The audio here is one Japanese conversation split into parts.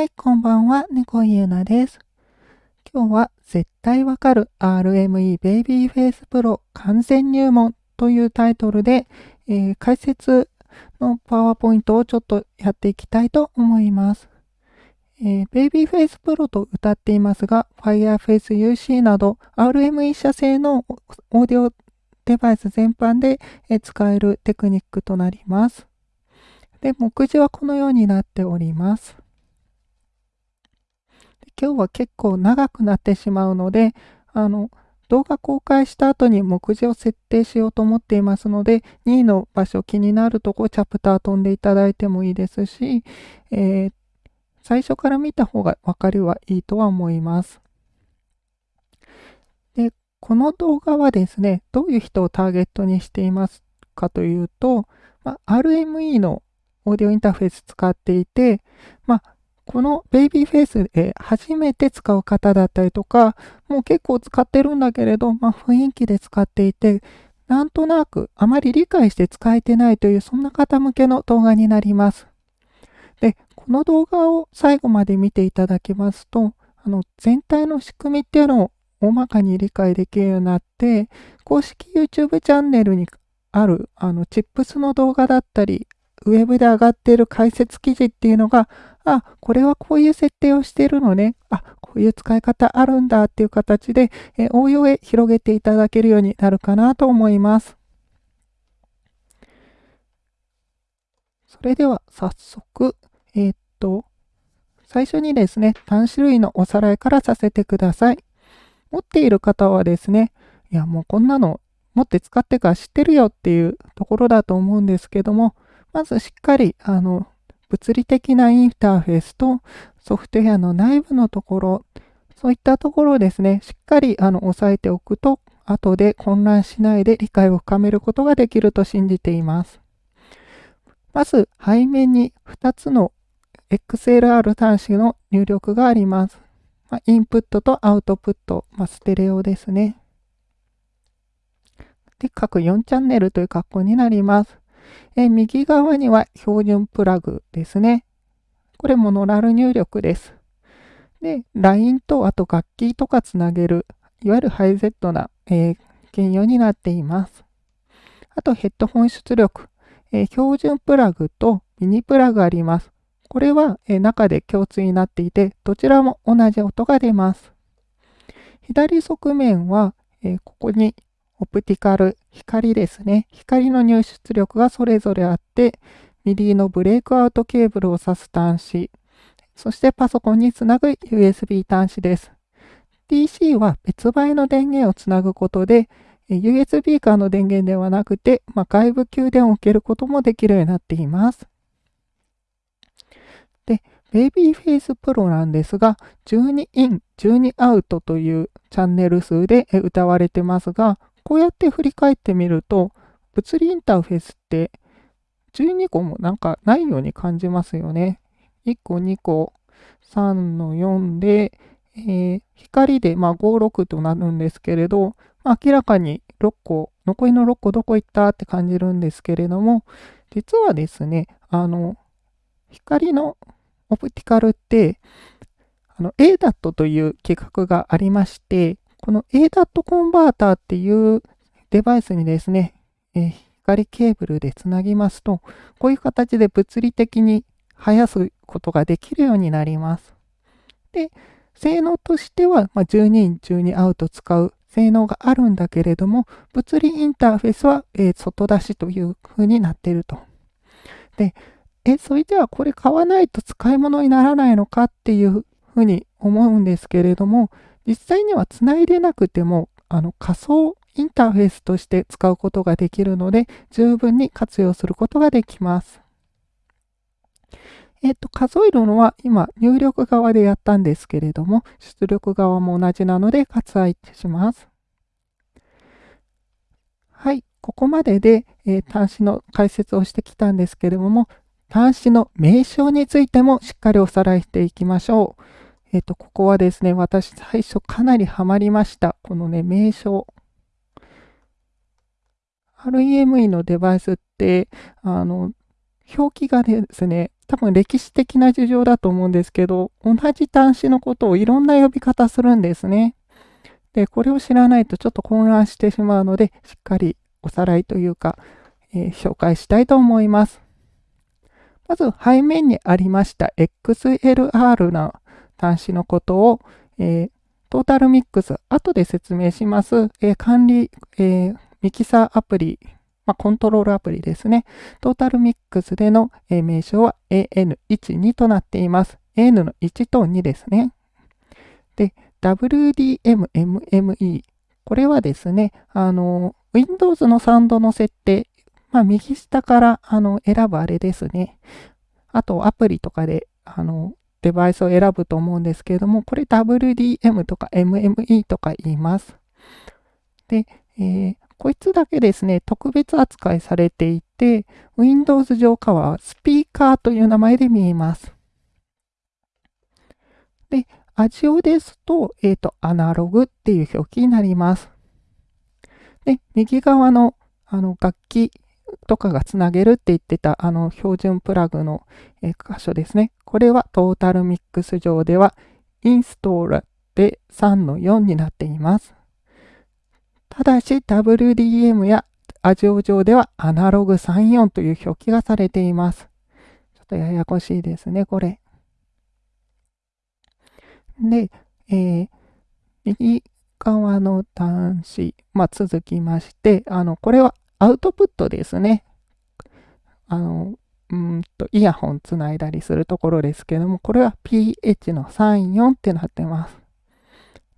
はい、こんばんは、猫ゆうなです。今日は絶対わかる RME Baby Face Pro 完全入門というタイトルで、えー、解説のパワーポイントをちょっとやっていきたいと思います。えー、Babyface Pro と歌っていますが、Fireface UC など RME 社製のオーディオデバイス全般でえ使えるテクニックとなります。で、目次はこのようになっております。今日は結構長くなってしまうので、あの、動画公開した後に目次を設定しようと思っていますので、2位の場所気になるとこチャプター飛んでいただいてもいいですし、えー、最初から見た方が分かりはいいとは思います。で、この動画はですね、どういう人をターゲットにしていますかというと、ま、RME のオーディオインターフェース使っていて、まあ、このベイビーフェイスで初めて使う方だったりとか、もう結構使ってるんだけれど、まあ、雰囲気で使っていて、なんとなくあまり理解して使えてないという、そんな方向けの動画になります。で、この動画を最後まで見ていただきますと、あの全体の仕組みっていうのを大まかに理解できるようになって、公式 YouTube チャンネルにあるあのチップスの動画だったり、ウェブで上がっている解説記事っていうのが、あ、これはこういう設定をしているのね。あ、こういう使い方あるんだっていう形で、え応用へ広げていただけるようになるかなと思います。それでは早速、えー、っと、最初にですね、単種類のおさらいからさせてください。持っている方はですね、いやもうこんなの持って使ってから知ってるよっていうところだと思うんですけども、まずしっかり、あの、物理的なインターフェースとソフトウェアの内部のところ、そういったところをですね、しっかりあの押さえておくと、後で混乱しないで理解を深めることができると信じています。まず、背面に2つの XLR 端子の入力があります。まあ、インプットとアウトプット、まあ、ステレオですね。で、各4チャンネルという格好になります。え右側には標準プラグですね。これモノラル入力です。で、LINE とあと楽器とかつなげる、いわゆるハイゼットな、えー、兼用になっています。あとヘッドホン出力、えー、標準プラグとミニプラグあります。これは、えー、中で共通になっていて、どちらも同じ音が出ます。左側面は、えここにオプティカル、光ですね。光の入出力がそれぞれあって、 MIDI のブレイクアウトケーブルを挿す端子、そしてパソコンにつなぐ USB 端子です。DC は別売の電源をつなぐことで、USB からの電源ではなくて、まあ、外部給電を受けることもできるようになっています。で、Babyface Pro なんですが、12イン、12アウトというチャンネル数で歌われてますが、こうやって振り返ってみると、物理インターフェースって12個もなんかないように感じますよね。1個、2個、3の4で、えー、光で、まあ、5、6となるんですけれど、まあ、明らかに6個、残りの6個どこ行ったって感じるんですけれども、実はですね、あの、光のオプティカルって、あの、ADAT という規格がありまして、この ADAT コンバーターっていうデバイスにですね、え、光ケーブルでつなぎますと、こういう形で物理的に生やすことができるようになります。で、性能としては、ま、12イン、12アウト使う性能があるんだけれども、物理インターフェースは、え、外出しという風になっていると。で、え、それではこれ買わないと使い物にならないのかっていうふうに思うんですけれども、実際にはつないでなくても、あの仮想インターフェースとして使うことができるので、十分に活用することができます。えっ、と、数えるのは今、入力側でやったんですけれども、出力側も同じなので割愛します。はい、ここまでで、えー、端子の解説をしてきたんですけれども、端子の名称についてもしっかりおさらいしていきましょう。えっ、と、ここはですね、私最初かなりハマりました。このね、名称。REME のデバイスって、あの、表記がですね、多分歴史的な事情だと思うんですけど、同じ端子のことをいろんな呼び方するんですね。で、これを知らないとちょっと混乱してしまうので、しっかりおさらいというか、えー、紹介したいと思います。まず背面にありました XLR な端子のことを、えー、トータルミックス、後で説明します、えー、管理、えミキサーアプリ、まあ、コントロールアプリですね。トータルミックスでの、え名称は AN12 となっています。AN の1と2ですね。で、WDMMME。これはですね、あの、Windows のサウンドの設定、まあ、右下からあの選ぶあれですね。あと、アプリとかで、あの、デバイスを選ぶと思うんですけれども、これ WDM とか MME とか言います。で、えー、こいつだけですね、特別扱いされていて、Windows 上化はスピーカーという名前で見えます。で、アジオですと、えっ、ー、と、アナログっていう表記になります。で、右側のあの楽器とかがつなげるって言ってたあの標準プラグの、え、箇所ですね。これはトータルミックス上ではインストーラで3の4になっています。ただし WDM やアジオ上ではアナログ34という表記がされています。ちょっとややこしいですね、これ。で、えー、右側の端子、まあ、続きまして、あの、これはアウトプットですね。あの、うんと、イヤホンつないだりするところですけども、これは pH の34ってなってます。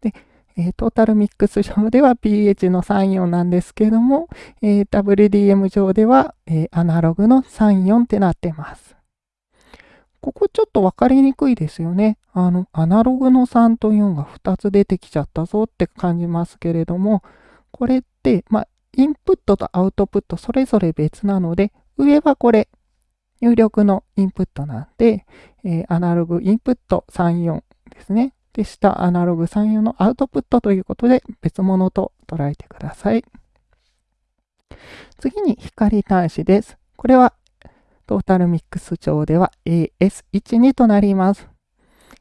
で、えー、トータルミックス上では pH の34なんですけども、えー、WDM 上では、えー、アナログの34ってなってます。ここちょっと分かりにくいですよね。あの、アナログの3と4が2つ出てきちゃったぞって感じますけれども、これって、まあ、インプットとアウトプットそれぞれ別なので、上はこれ、入力のインプットなんで、えー、アナログインプット34ですね。で、下アナログ34のアウトプットということで別物と捉えてください。次に光端子です。これはトータルミックス上では AS12 となります。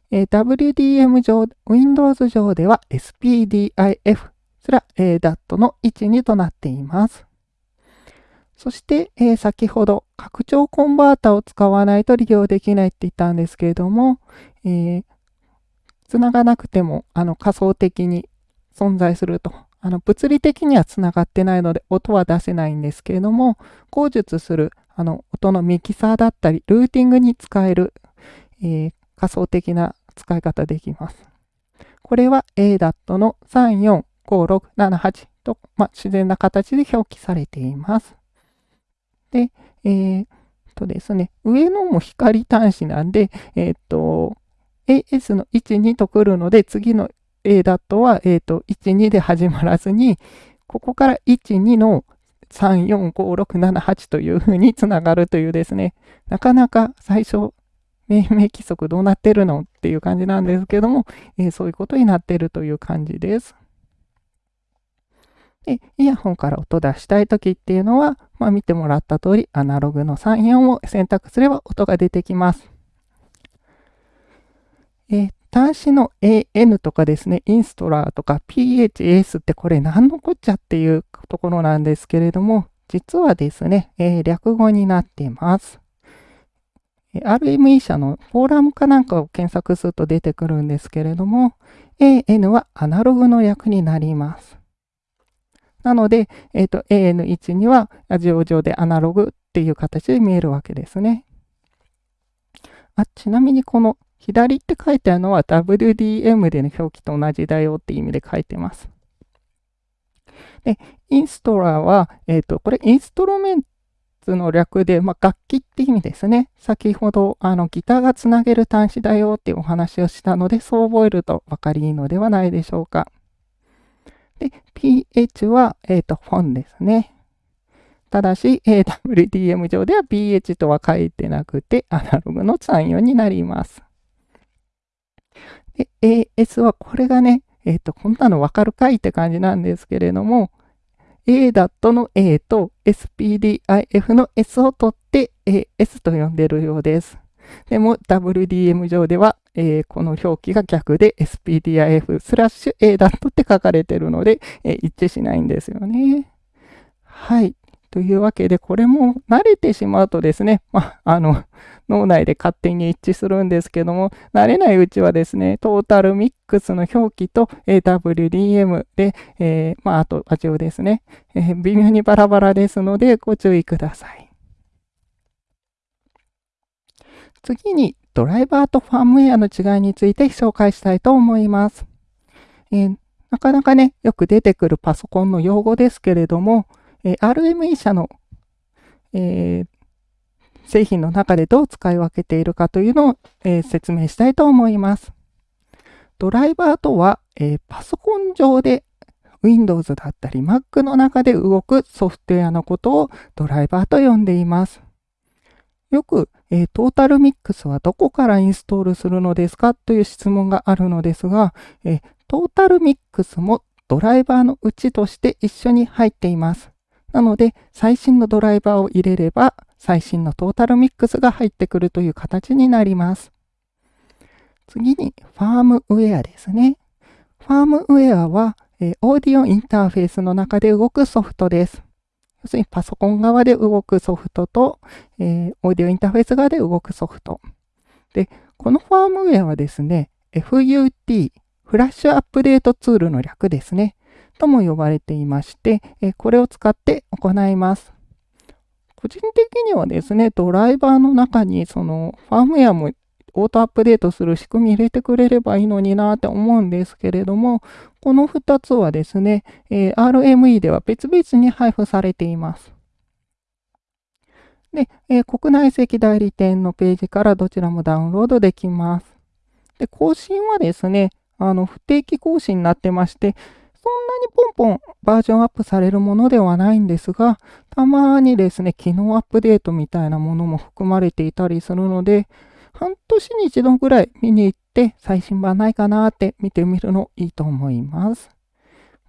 え WDM 上、Windows 上では SPDIF、すら DAT の12となっています。そして、えー、先ほど拡張コンバータを使わないと利用できないって言ったんですけれども、えー、つながなくてもあの仮想的に存在すると。あの物理的にはつながってないので音は出せないんですけれども、口述するあの音のミキサーだったり、ルーティングに使える、えー、仮想的な使い方できます。これは ADAT の3、4 5、6、7、8と、まあ、自然な形で表記されています。で、えー、とですね、上のも光端子なんで、えっ、と、AS の1、2と来るので、次の A ダットは、えっ、と、1、2で始まらずに、ここから1、2の3、4、5、6、7、8というふうにつながるというですね、なかなか最初、命名規則どうなってるのっていう感じなんですけども、えー、そういうことになってるという感じです。で、イヤホンから音出したいときっていうのは、まあ、見てもらった通り、アナログの3、4を選択すれば音が出てきます。え、端子の AN とかですね、インストラーとか PHS ってこれ何のこっちゃっていうところなんですけれども、実はですね、えー、略語になっています。RME 社のフォーラムかなんかを検索すると出てくるんですけれども、AN はアナログの略になります。なので、えっ、ー、と、AN1 にはラジオ上でアナログっていう形で見えるわけですね。あちなみにこの左って書いてあるのは WDM での表記と同じだよっていう意味で書いてます。で、インストラーは、えっ、ー、と、これインストロメンツの略で、まあ、楽器って意味ですね。先ほど、あの、ギターがつなげる端子だよっていうお話をしたので、そう覚えると分かりいいのではないでしょうか。で、pH は、えっ、ー、と、フォンですね。ただし、AWDM 上では pH とは書いてなくて、アナログの3、4になります。で、AS はこれがね、えっ、ー、と、こんなのわかるかいって感じなんですけれども、A.DAT の A と SPDIF の S を取って AS と呼んでるようです。でも WDM 上では、えー、この表記が逆で SPDIF スラッシュ A.DAT って書かれてるので、えー、一致しないんですよね。はい。というわけで、これも慣れてしまうとですね、まあ、あの、脳内で勝手に一致するんですけども、慣れないうちはですね、トータルミックスの表記と WDM で、えー、まあ、あと味をですね、えー、微妙にバラバラですので、ご注意ください。次に、ドライバーとファームウェアの違いについて紹介したいと思います。えー、なかなかね、よく出てくるパソコンの用語ですけれども、え RME 社の、えー、製品の中でどう使い分けているかというのを、え、説明したいと思います。ドライバーとは、え、パソコン上で Windows だったり Mac の中で動くソフトウェアのことをドライバーと呼んでいます。よく、えー、トータルミックスはどこからインストールするのですかという質問があるのですが、えー、トータルミックスもドライバーのうちとして一緒に入っています。なので、最新のドライバーを入れれば、最新のトータルミックスが入ってくるという形になります。次に、ファームウェアですね。ファームウェアは、えー、オーディオインターフェースの中で動くソフトです。要するにパソコン側で動くソフトと、えー、オーディオインターフェース側で動くソフト。で、このファームウェアはですね、FUT、フラッシュアップデートツールの略ですね。とも呼ばれていまして、えこれを使って行います。個人的にはですね、ドライバーの中にそのファームウェアもオートアップデートする仕組み入れてくれればいいのになって思うんですけれども、この2つはですね、え RME では別々に配布されています。で、え国内籍代理店のページからどちらもダウンロードできます。で、更新はですね、あの、不定期更新になってまして、そんなにポンポンバージョンアップされるものではないんですが、たまにですね、機能アップデートみたいなものも含まれていたりするので、半年に一度ぐらい見に行って最新版ないかなって見てみるのいいと思います。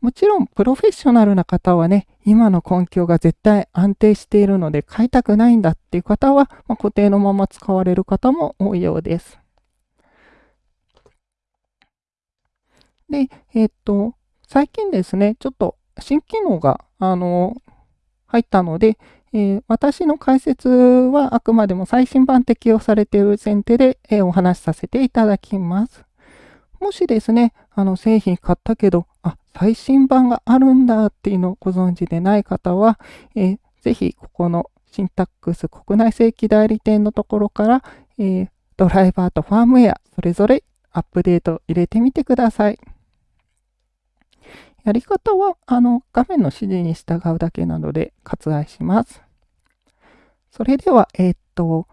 もちろん、プロフェッショナルな方はね、今の環境が絶対安定しているので買いたくないんだっていう方は、まあ、固定のまま使われる方も多いようです。で、えっ、と、最近ですね、ちょっと新機能が、あの、入ったので、えー、私の解説はあくまでも最新版適用されている前提で、えー、お話しさせていただきます。もしですね、あの製品買ったけど、あ、最新版があるんだっていうのをご存知でない方は、えー、ぜひここのシンタックス国内正規代理店のところから、えー、ドライバーとファームウェア、それぞれアップデート入れてみてください。やり方は、あの、画面の指示に従うだけなので割愛します。それでは、えー、っと、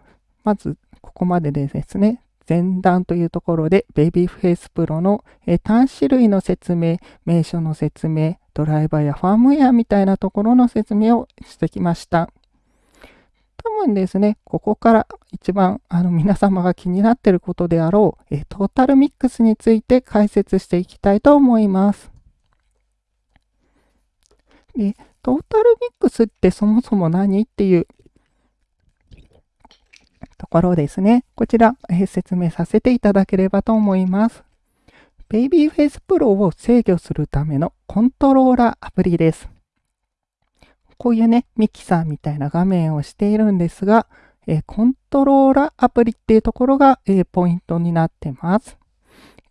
まず、ここまででですね、前段というところで Babyface Pro の、えー、端子類の説明、名称の説明、ドライバーやファームウェアみたいなところの説明をしてきました。多分ですね、ここから一番あの皆様が気になっていることであろう、えトータルミックスについて解説していきたいと思います。で、トータルミックスってそもそも何っていうところですね。こちら、え、説明させていただければと思います。Babyface Pro を制御するためのコントローラーアプリです。こういうね、ミキサーみたいな画面をしているんですが、え、コントローラーアプリっていうところが、え、ポイントになってます。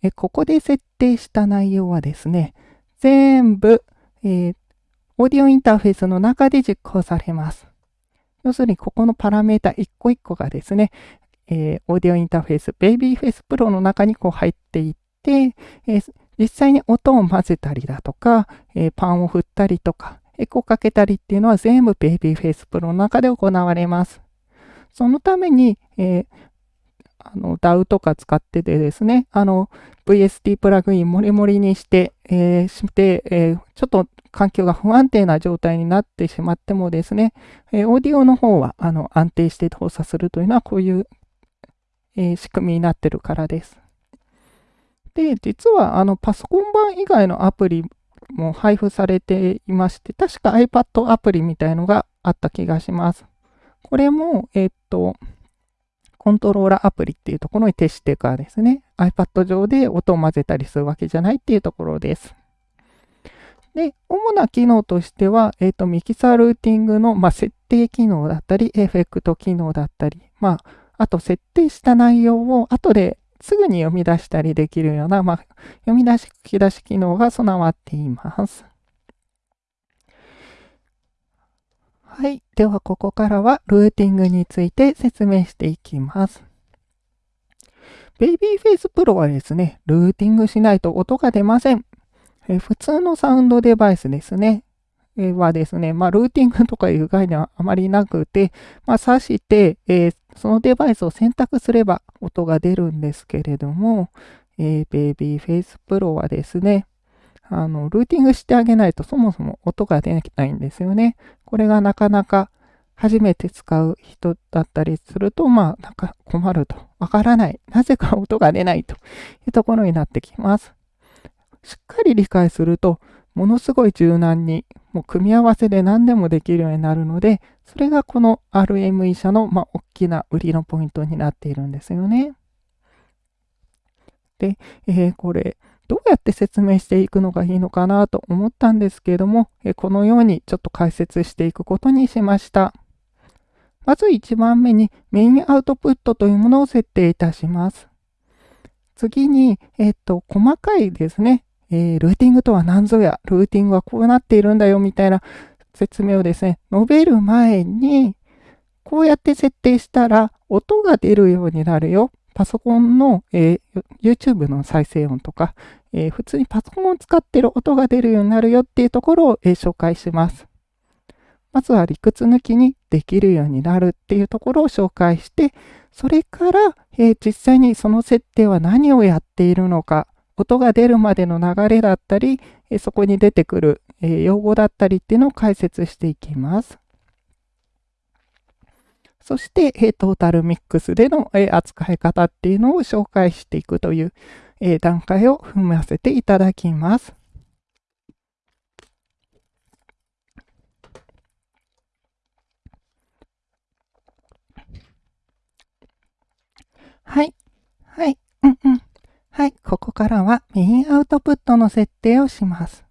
えここで設定した内容はですね、全部、えオーディオインターフェースの中で実行されます。要するに、ここのパラメータ一個一個がですね、えー、オーディオインターフェース、Babyface Pro の中にこう入っていって、えー、実際に音を混ぜたりだとか、えー、パンを振ったりとか、エコかけたりっていうのは全部 Babyface Pro の中で行われます。そのために、えー、あの DAW とか使っててですね、あの VST プラグインもりもりにして、えー、して、えー、ちょっと環境が不安定な状態になってしまってもですね、え、オーディオの方はあの安定して動作するというのはこういう、え、仕組みになってるからです。で、実はあのパソコン版以外のアプリも配布されていまして、確か iPad アプリみたいのがあった気がします。これも、えっと、コントローラーアプリっていうところに徹してからですね、iPad 上で音を混ぜたりするわけじゃないっていうところです。で、主な機能としては、えっ、と、ミキサールーティングの、まあ、設定機能だったり、エフェクト機能だったり、まあ、あと設定した内容を後ですぐに読み出したりできるような、まあ、読み出し、書き出し機能が備わっています。はい。では、ここからはルーティングについて説明していきます。ベイビーフェイスプロはですね、ルーティングしないと音が出ません。え普通のサウンドデバイスですね。えはですね、まあ、ルーティングとかいう概念はあまりなくて、まあ、挿して、え、そのデバイスを選択すれば音が出るんですけれども、えー、ベイビーフェイスプロはですね、あの、ルーティングしてあげないとそもそも音が出ないんですよね。これがなかなか初めて使う人だったりすると、まあ、なんか困ると。わからない。なぜか音が出ないというところになってきます。しっかり理解すると、ものすごい柔軟に、もう組み合わせで何でもできるようになるので、それがこの RME 社の、まあ、大きな売りのポイントになっているんですよね。で、えー、これ、どうやって説明していくのがいいのかなと思ったんですけれどもえ、このようにちょっと解説していくことにしました。まず1番目にメインアウトプットというものを設定いたします。次に、えっと、細かいですね、えー、ルーティングとは何ぞや、ルーティングはこうなっているんだよみたいな説明をですね、述べる前に、こうやって設定したら音が出るようになるよ。パソコンの、えー、YouTube の再生音とか、えー、普通にパソコンを使ってる音が出るようになるよっていうところを、えー、紹介します。まずは理屈抜きにできるようになるっていうところを紹介して、それから、え実際にその設定は何をやっているのか、音が出るまでの流れだったり、えそこに出てくる、え用語だったりっていうのを解説していきます。そして、えトータルミックスでの、え扱い方っていうのを紹介していくという、え段階を踏ませていただきます。はい。はい。うんうん。はい。ここからはメインアウトプットの設定をします。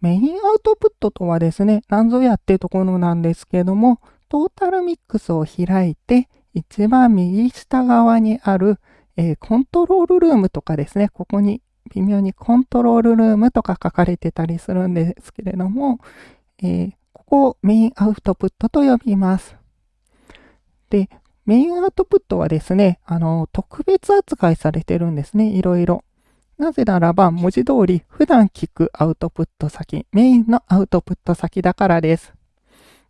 メインアウトプットとはですね、何ぞやっていうところなんですけども、トータルミックスを開いて、一番右下側にあるえー、コントロールルームとかですね、ここに微妙にコントロールルームとか書かれてたりするんですけれども、えー、ここをメインアウトプットと呼びます。で、メインアウトプットはですね、あの、特別扱いされてるんですね、いろいろ。なぜならば、文字通り、普段聞くアウトプット先、メインのアウトプット先だからです。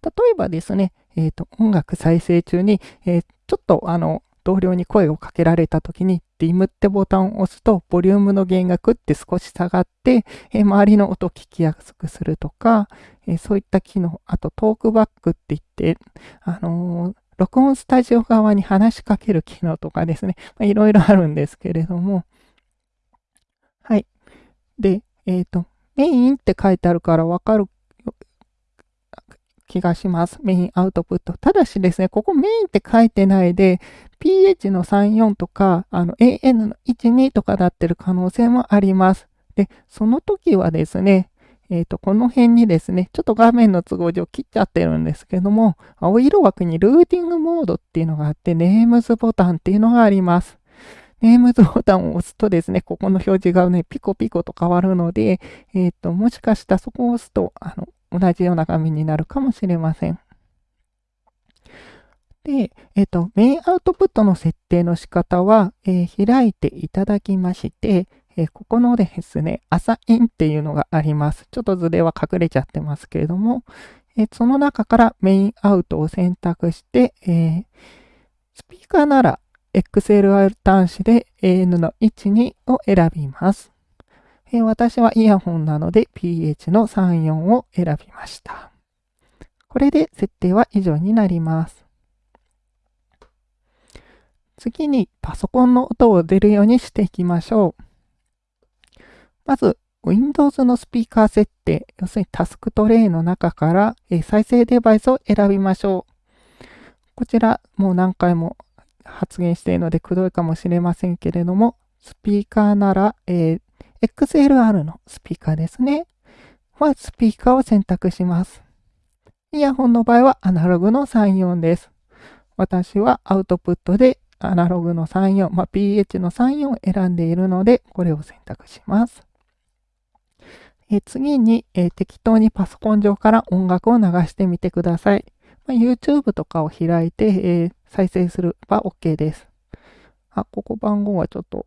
例えばですね、えっ、ー、と、音楽再生中に、えー、ちょっとあの、同僚に声をかけられた時に、ディムってボタンを押すと、ボリュームの減額って少し下がって、え周りの音を聞きやすくするとか、えそういった機能、あとトークバックって言って、あの、録音スタジオ側に話しかける機能とかですね、いろいろあるんですけれども、はい。で、えっ、ー、と、メインって書いてあるからわかる気がします。メインアウトプット。ただしですね、ここメインって書いてないで、pH の34とか、あの AN の12とかなってる可能性もあります。で、その時はですね、えっ、ー、と、この辺にですね、ちょっと画面の都合上切っちゃってるんですけども、青色枠にルーティングモードっていうのがあって、ネームズボタンっていうのがあります。ネームズボタンを押すとですね、ここの表示がね、ピコピコと変わるので、えっ、ー、と、もしかしたらそこを押すと、あの、同じような画面になるかもしれません。で、えっ、ー、と、メインアウトプットの設定の仕方は、えー、開いていただきまして、えー、ここのですね、アサインっていうのがあります。ちょっと図では隠れちゃってますけれども、えその中からメインアウトを選択して、えスピーカーなら XLR 端子で AN の12を選びます。え私はイヤホンなので PH の34を選びました。これで設定は以上になります。次にパソコンの音を出るようにしていきましょう。まず、Windows のスピーカー設定、要するにタスクトレイの中から、え再生デバイスを選びましょう。こちら、もう何回も発言しているのでくどいかもしれませんけれども、スピーカーなら、えー、XLR のスピーカーですね。は、スピーカーを選択します。イヤホンの場合はアナログの34です。私はアウトプットでアナログの34、まあ、PH の34を選んでいるので、これを選択します。え次に、え適当にパソコン上から音楽を流してみてください。ま、YouTube とかを開いて、え再生すれば OK です。あ、ここ番号はちょっと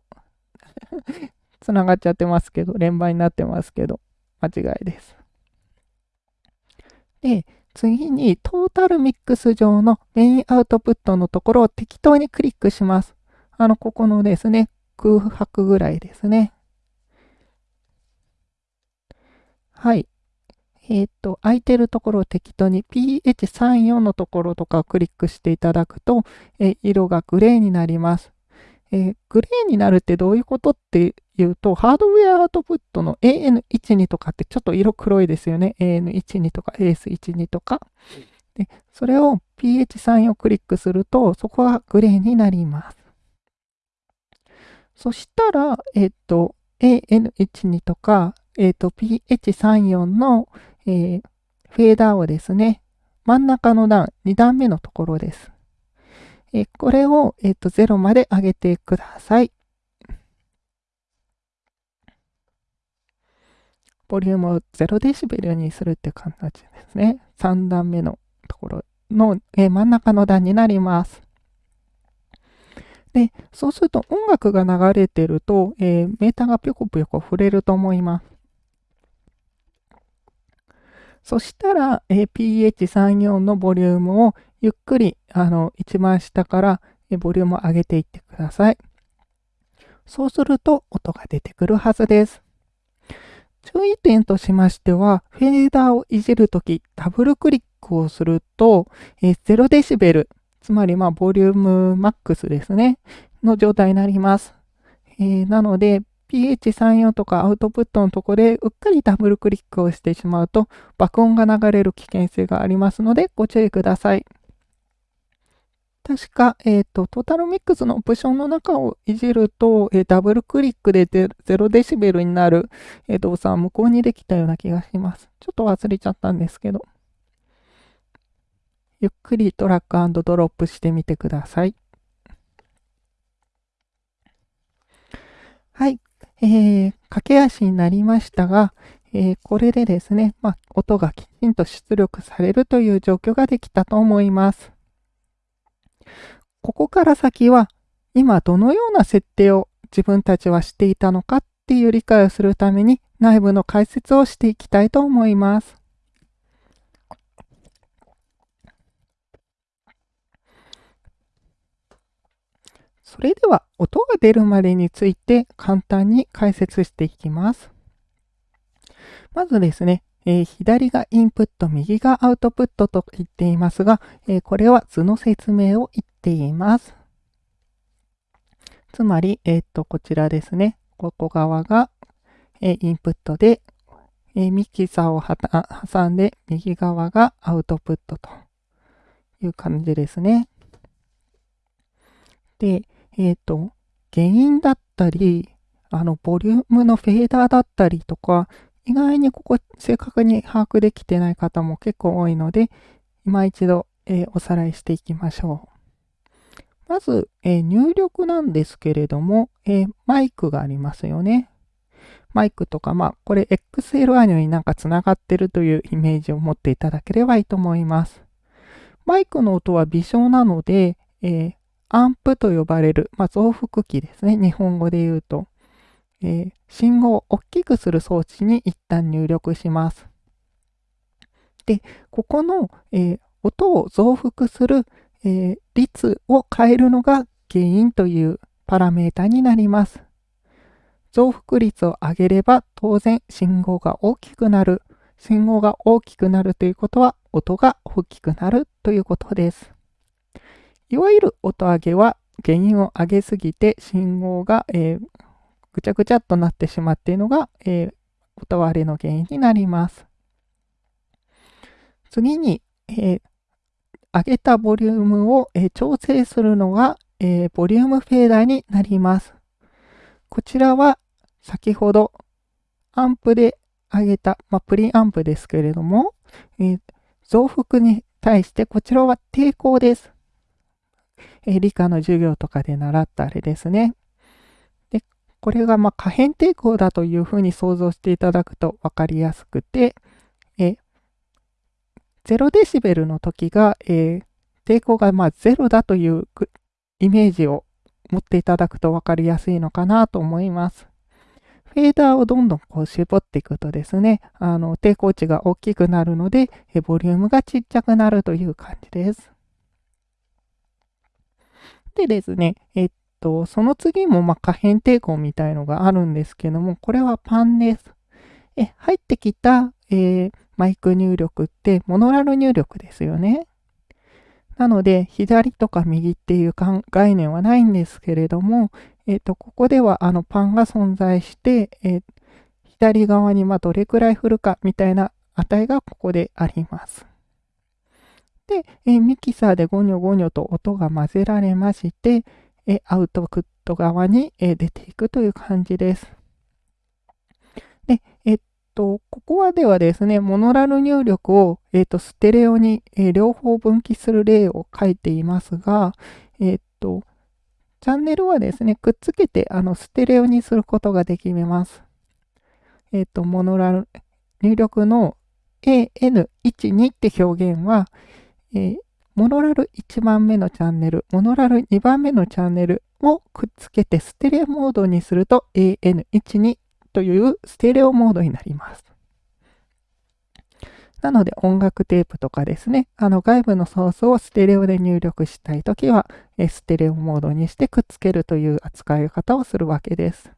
つながっちゃってますけど、連番になってますけど、間違いです。で、次にトータルミックス上のメインアウトプットのところを適当にクリックします。あの、ここのですね、空白ぐらいですね。はい。えっ、ー、と、空いてるところを適当に PH34 のところとかをクリックしていただくと、え色がグレーになります。えー、グレーになるってどういうことっていうと、ハードウェアアウトプットの AN12 とかってちょっと色黒いですよね。AN12 とか AS12 とか。で、それを PH3 をクリックすると、そこはグレーになります。そしたら、えっ、ー、と、AN12 とか、えっ、ー、と、PH34 の、えー、フェーダーをですね、真ん中の段、2段目のところです。えこれを、えっ、と、0まで上げてください。ボリュームを0デシベルにするって感じですね。3段目のところの、え真ん中の段になります。で、そうすると音楽が流れてると、えー、メーターがぴょこぴょこ触れると思います。そしたら、え pH34 のボリュームをゆっくり、あの、一番下から、ボリュームを上げていってください。そうすると、音が出てくるはずです。注意点としましては、フェーダーをいじるとき、ダブルクリックをすると、え0デシベル、つまり、まあ、ボリュームマックスですね、の状態になります。えー、なので、PH34 とかアウトプットのとこでうっかりダブルクリックをしてしまうと爆音が流れる危険性がありますのでご注意ください。確か、えっ、ー、と、トータルミックスのオプションの中をいじると、えー、ダブルクリックで0デシベルになる、えー、動作は無効にできたような気がします。ちょっと忘れちゃったんですけど。ゆっくりトラックドロップしてみてください。はい。えー、駆け足になりましたが、えー、これでですね、まあ、音がきちんと出力されるという状況ができたと思います。ここから先は今どのような設定を自分たちはしていたのかっていう理解をするために内部の解説をしていきたいと思います。それでは音が出るまでについて簡単に解説していきます。まずですね、えー、左がインプット、右がアウトプットと言っていますが、えー、これは図の説明を言っています。つまり、えっ、と、こちらですね。ここ側が、えインプットで、えミキサーを挟んで、右側がアウトプットという感じですね。で、えっ、と、原因だったり、あの、ボリュームのフェーダーだったりとか、意外にここ正確に把握できてない方も結構多いので、今一度、えー、おさらいしていきましょう。まず、えー、入力なんですけれども、えー、マイクがありますよね。マイクとか、まあ、これ XLR になんか繋がってるというイメージを持っていただければいいと思います。マイクの音は微小なので、えアンプと呼ばれる、まあ、増幅器ですね。日本語で言うと。えー、信号を大きくする装置に一旦入力します。で、ここの、えー、音を増幅する、えー、率を変えるのが原因というパラメータになります。増幅率を上げれば当然信号が大きくなる。信号が大きくなるということは音が大きくなるということです。いわゆる音上げは原因を上げすぎて信号が、えー、ぐちゃぐちゃとなってしまっているのが、えー、音割れの原因になります。次に、えー、上げたボリュームを、えー、調整するのが、えー、ボリュームフェーダーになります。こちらは先ほどアンプで上げた、まあ、プリアンプですけれども、え増幅に対してこちらは抵抗です。え理科の授業とかで習ったあれですね。で、これがま可変抵抗だというふうに想像していただくと分かりやすくて、え0デシベルの時が、え抵抗がま0だというイメージを持っていただくと分かりやすいのかなと思います。フェーダーをどんどんこう絞っていくとですね、あの抵抗値が大きくなるので、ボリュームがちっちゃくなるという感じです。でですね、えっと、その次もま可変抵抗みたいのがあるんですけども、これはパンです。え入ってきた、えー、マイク入力ってモノラル入力ですよね。なので、左とか右っていう概念はないんですけれども、えっ、と、ここではあのパンが存在して、えー、左側にまどれくらい振るかみたいな値がここであります。で、えミキサーでゴニョゴニョと音が混ぜられまして、えアウトプット側に、え出ていくという感じです。で、えっと、ここはではですね、モノラル入力を、えっと、ステレオに、え両方分岐する例を書いていますが、えっと、チャンネルはですね、くっつけてあのステレオにすることができます。えっと、モノラル入力の AN12 って表現は、えー、モノラル1番目のチャンネル、モノラル2番目のチャンネルをくっつけてステレオモードにすると AN12 というステレオモードになります。なので音楽テープとかですね、あの外部のソースをステレオで入力したいときは、ステレオモードにしてくっつけるという扱い方をするわけです。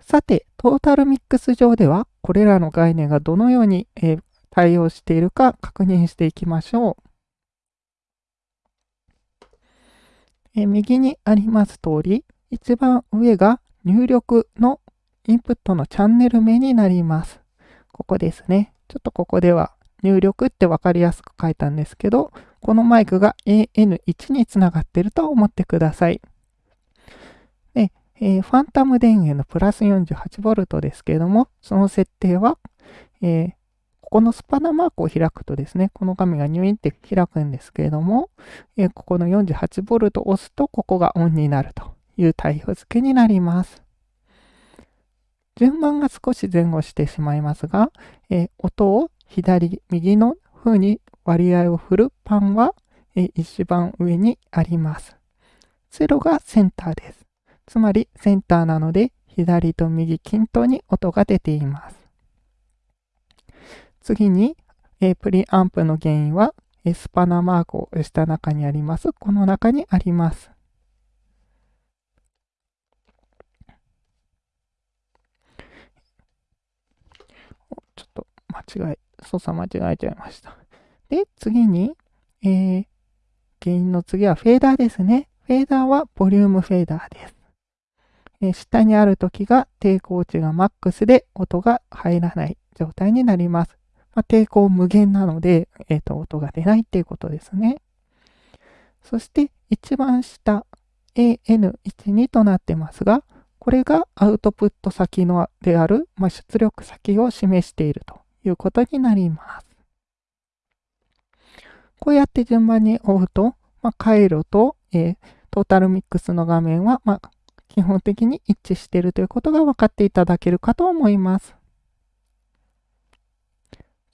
さて、トータルミックス上では、これらの概念がどのように、えー、対応しているか確認していきましょう。え右にあります通り、一番上が入力のインプットのチャンネル名になります。ここですね。ちょっとここでは入力って分かりやすく書いたんですけど、このマイクが AN1 につながっていると思ってください。で、えー、ファンタム電源のプラス 48V ですけれども、その設定は、えー、このスパナマークを開くとですね、この画面がニュインって開くんですけれども、えここの 48V を押すと、ここがオンになるという対応付けになります。順番が少し前後してしまいますが、え音を左、右の風に割合を振るパンは、え一番上にあります。0がセンターです。つまりセンターなので、左と右均等に音が出ています。次に、えプリアンプの原因は、スパナマークをした中にあります。この中にあります。ちょっと間違え、操作間違えちゃいました。で、次に、えー、原因の次はフェーダーですね。フェーダーはボリュームフェーダーです。え下にある時が抵抗値がマックスで音が入らない状態になります。まあ、抵抗無限なので、えっ、ー、と、音が出ないっていうことですね。そして一番下 AN12 となってますが、これがアウトプット先のである、まあ、出力先を示しているということになります。こうやって順番に追うと、まあ、回路と、えー、トータルミックスの画面は、まあ、基本的に一致しているということが分かっていただけるかと思います。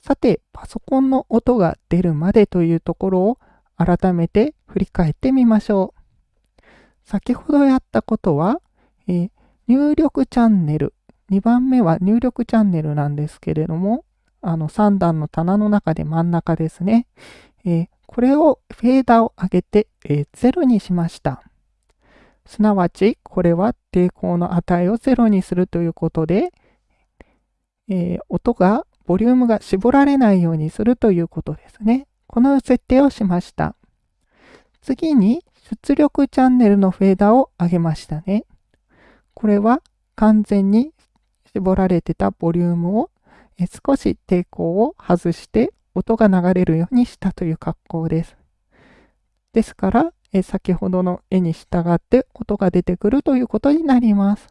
さて、パソコンの音が出るまでというところを改めて振り返ってみましょう。先ほどやったことは、えー、入力チャンネル、2番目は入力チャンネルなんですけれども、あの3段の棚の中で真ん中ですね。えー、これをフェーダーを上げて、えー、0にしました。すなわち、これは抵抗の値を0にするということで、えー、音がボリュームが絞られないようにするということですね。この設定をしました。次に出力チャンネルのフェーダーを上げましたね。これは完全に絞られてたボリュームを少し抵抗を外して音が流れるようにしたという格好です。ですから、先ほどの絵に従って音が出てくるということになります。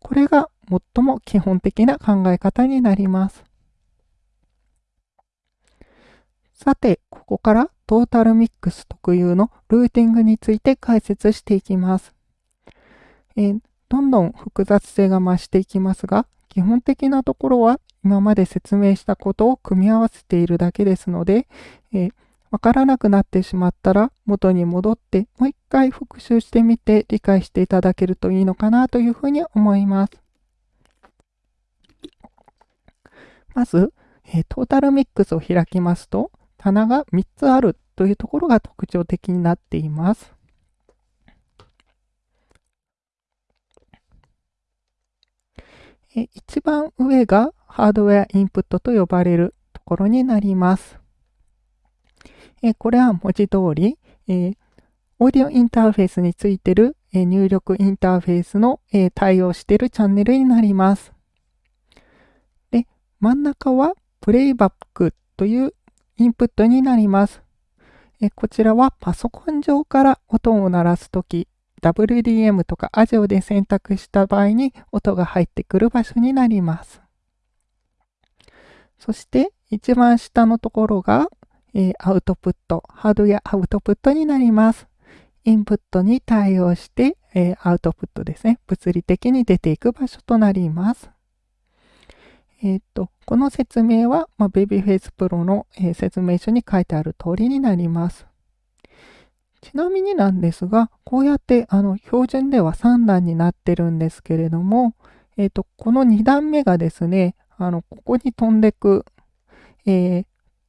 これが最も基本的な考え方になります。さて、ここからトータルミックス特有のルーティングについて解説していきます。えー、どんどん複雑性が増していきますが、基本的なところは今まで説明したことを組み合わせているだけですので、えー、わからなくなってしまったら元に戻ってもう一回復習してみて理解していただけるといいのかなというふうに思います。まず、え、トータルミックスを開きますと、棚が3つあるというところが特徴的になっています。え一番上がハードウェアインプットと呼ばれるところになります。えこれは文字通り、えオーディオインターフェースについてる、え入力インターフェースの、え対応しているチャンネルになります。で、真ん中はプレイバックというインプットになります。えこちらはパソコン上から音を鳴らすとき、WDM とか ASIO で選択した場合に音が入ってくる場所になります。そして一番下のところが、えー、アウトプット、ハードウェアアウトプットになります。インプットに対応して、えー、アウトプットですね。物理的に出ていく場所となります。えっ、と、この説明は、まあ、Babyface Pro の、えー、説明書に書いてある通りになります。ちなみになんですが、こうやってあの標準では3段になってるんですけれども、えっ、と、この2段目がですね、あの、ここに飛んでく、えー、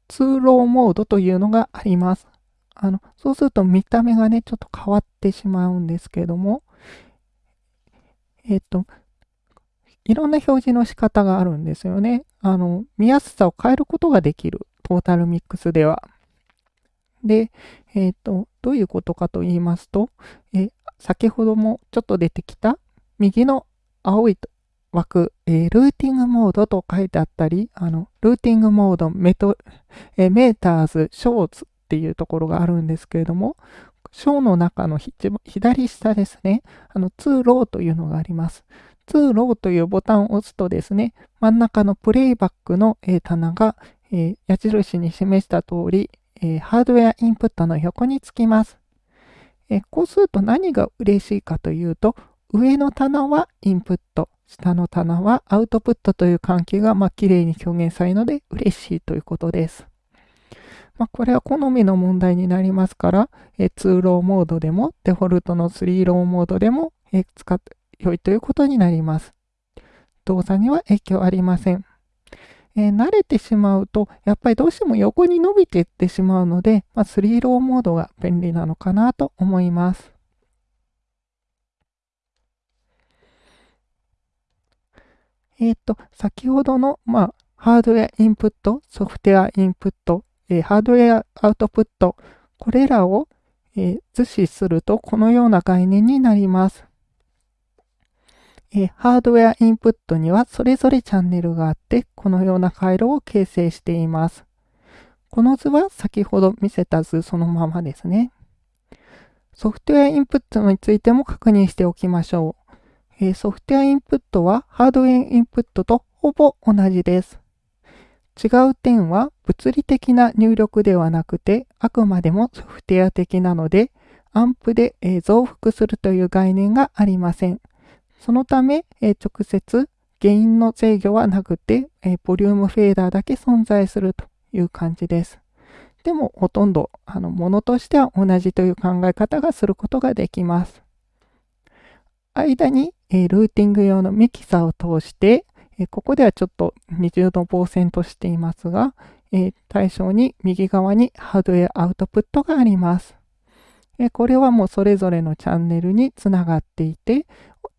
通路モードというのがあります。あの、そうすると見た目がね、ちょっと変わってしまうんですけども、えっ、と、いろんな表示の仕方があるんですよね。あの、見やすさを変えることができる。トータルミックスでは。で、えっ、ー、と、どういうことかと言いますと、え先ほどもちょっと出てきた右の青い枠、えー、ルーティングモードと書いてあったり、あの、ルーティングモード、メト、えー、メーターズ、ショーツっていうところがあるんですけれども、章の中の左下ですね、あの、通路というのがあります。通路というボタンを押すとですね、真ん中のプレイバックの、え棚が、え矢印に示した通り、えハードウェアインプットの横につきます。えこうすると何が嬉しいかというと、上の棚はインプット、下の棚はアウトプットという関係がまあ綺麗に表現されるので嬉しいということです。まあ、これは好みの問題になりますから、え2ローモードでもデフォルトの3ローモードでも、え使って良いということになります。動作には影響ありません。えー、慣れてしまうと、やっぱりどうしても横に伸びていってしまうので、まあ、3ローモードが便利なのかなと思います。えっ、ー、と、先ほどの、まあ、ハードウェアインプット、ソフトウェアインプット、えー、ハードウェアアウトプット、これらを、え図示するとこのような概念になります。えハードウェアインプットにはそれぞれチャンネルがあって、このような回路を形成しています。この図は先ほど見せた図そのままですね。ソフトウェアインプットについても確認しておきましょう。えソフトウェアインプットはハードウェアインプットとほぼ同じです。違う点は物理的な入力ではなくて、あくまでもソフトウェア的なので、アンプで増幅するという概念がありません。そのため、えー、直接原因の制御はなくて、えー、ボリュームフェーダーだけ存在するという感じです。でも、ほとんど、あの、ものとしては同じという考え方がすることができます。間に、えー、ルーティング用のミキサーを通して、えここではちょっと20度防線としていますが、え対象に右側にハードウェアアウトプットがあります。これはもうそれぞれのチャンネルにつながっていて、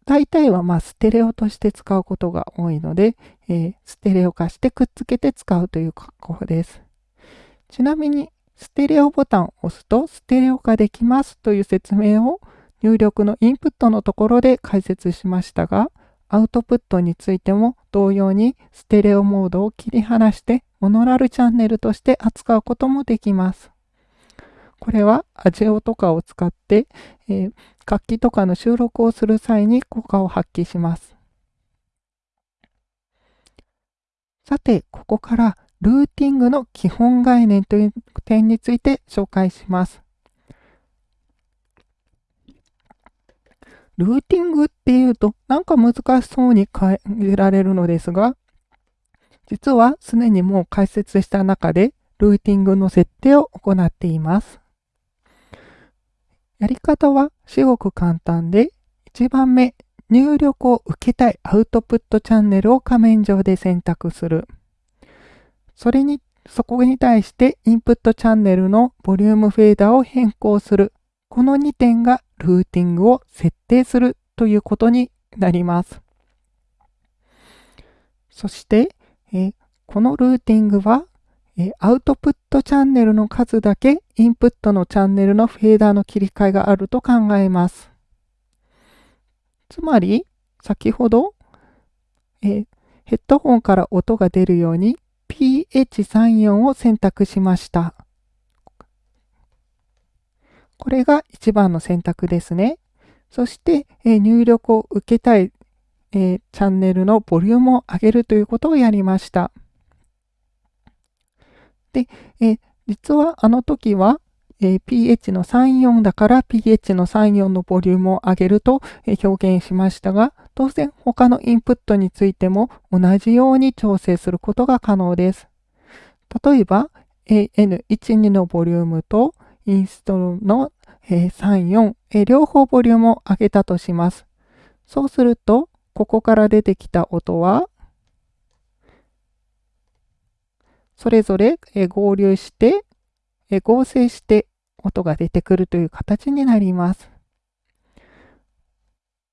大体はまあステレオとして使うことが多いので、えー、ステレオ化してくっつけて使うという格好です。ちなみに、ステレオボタンを押すとステレオ化できますという説明を入力のインプットのところで解説しましたが、アウトプットについても同様にステレオモードを切り離してモノラルチャンネルとして扱うこともできます。これはアジオとかを使って、えー、楽器とかの収録をする際に効果を発揮します。さて、ここからルーティングの基本概念という点について紹介します。ルーティングっていうとなんか難しそうに感じられるのですが、実はすでにもう解説した中でルーティングの設定を行っています。やり方は至極簡単で、1番目、入力を受けたいアウトプットチャンネルを画面上で選択する。それに、そこに対してインプットチャンネルのボリュームフェーダーを変更する。この2点がルーティングを設定するということになります。そして、えこのルーティングはえアウトプットチャンネルの数だけインプットのチャンネルのフェーダーの切り替えがあると考えます。つまり、先ほど、えヘッドホンから音が出るように PH34 を選択しました。これが一番の選択ですね。そして、え入力を受けたい、えチャンネルのボリュームを上げるということをやりました。で、え実はあの時は、え pH の34だから pH の34のボリュームを上げると、え表現しましたが、当然他のインプットについても同じように調整することが可能です。例えば、AN12 のボリュームとインストールの34、両方ボリュームを上げたとします。そうすると、ここから出てきた音は、それぞれ合流して、合成して音が出てくるという形になります。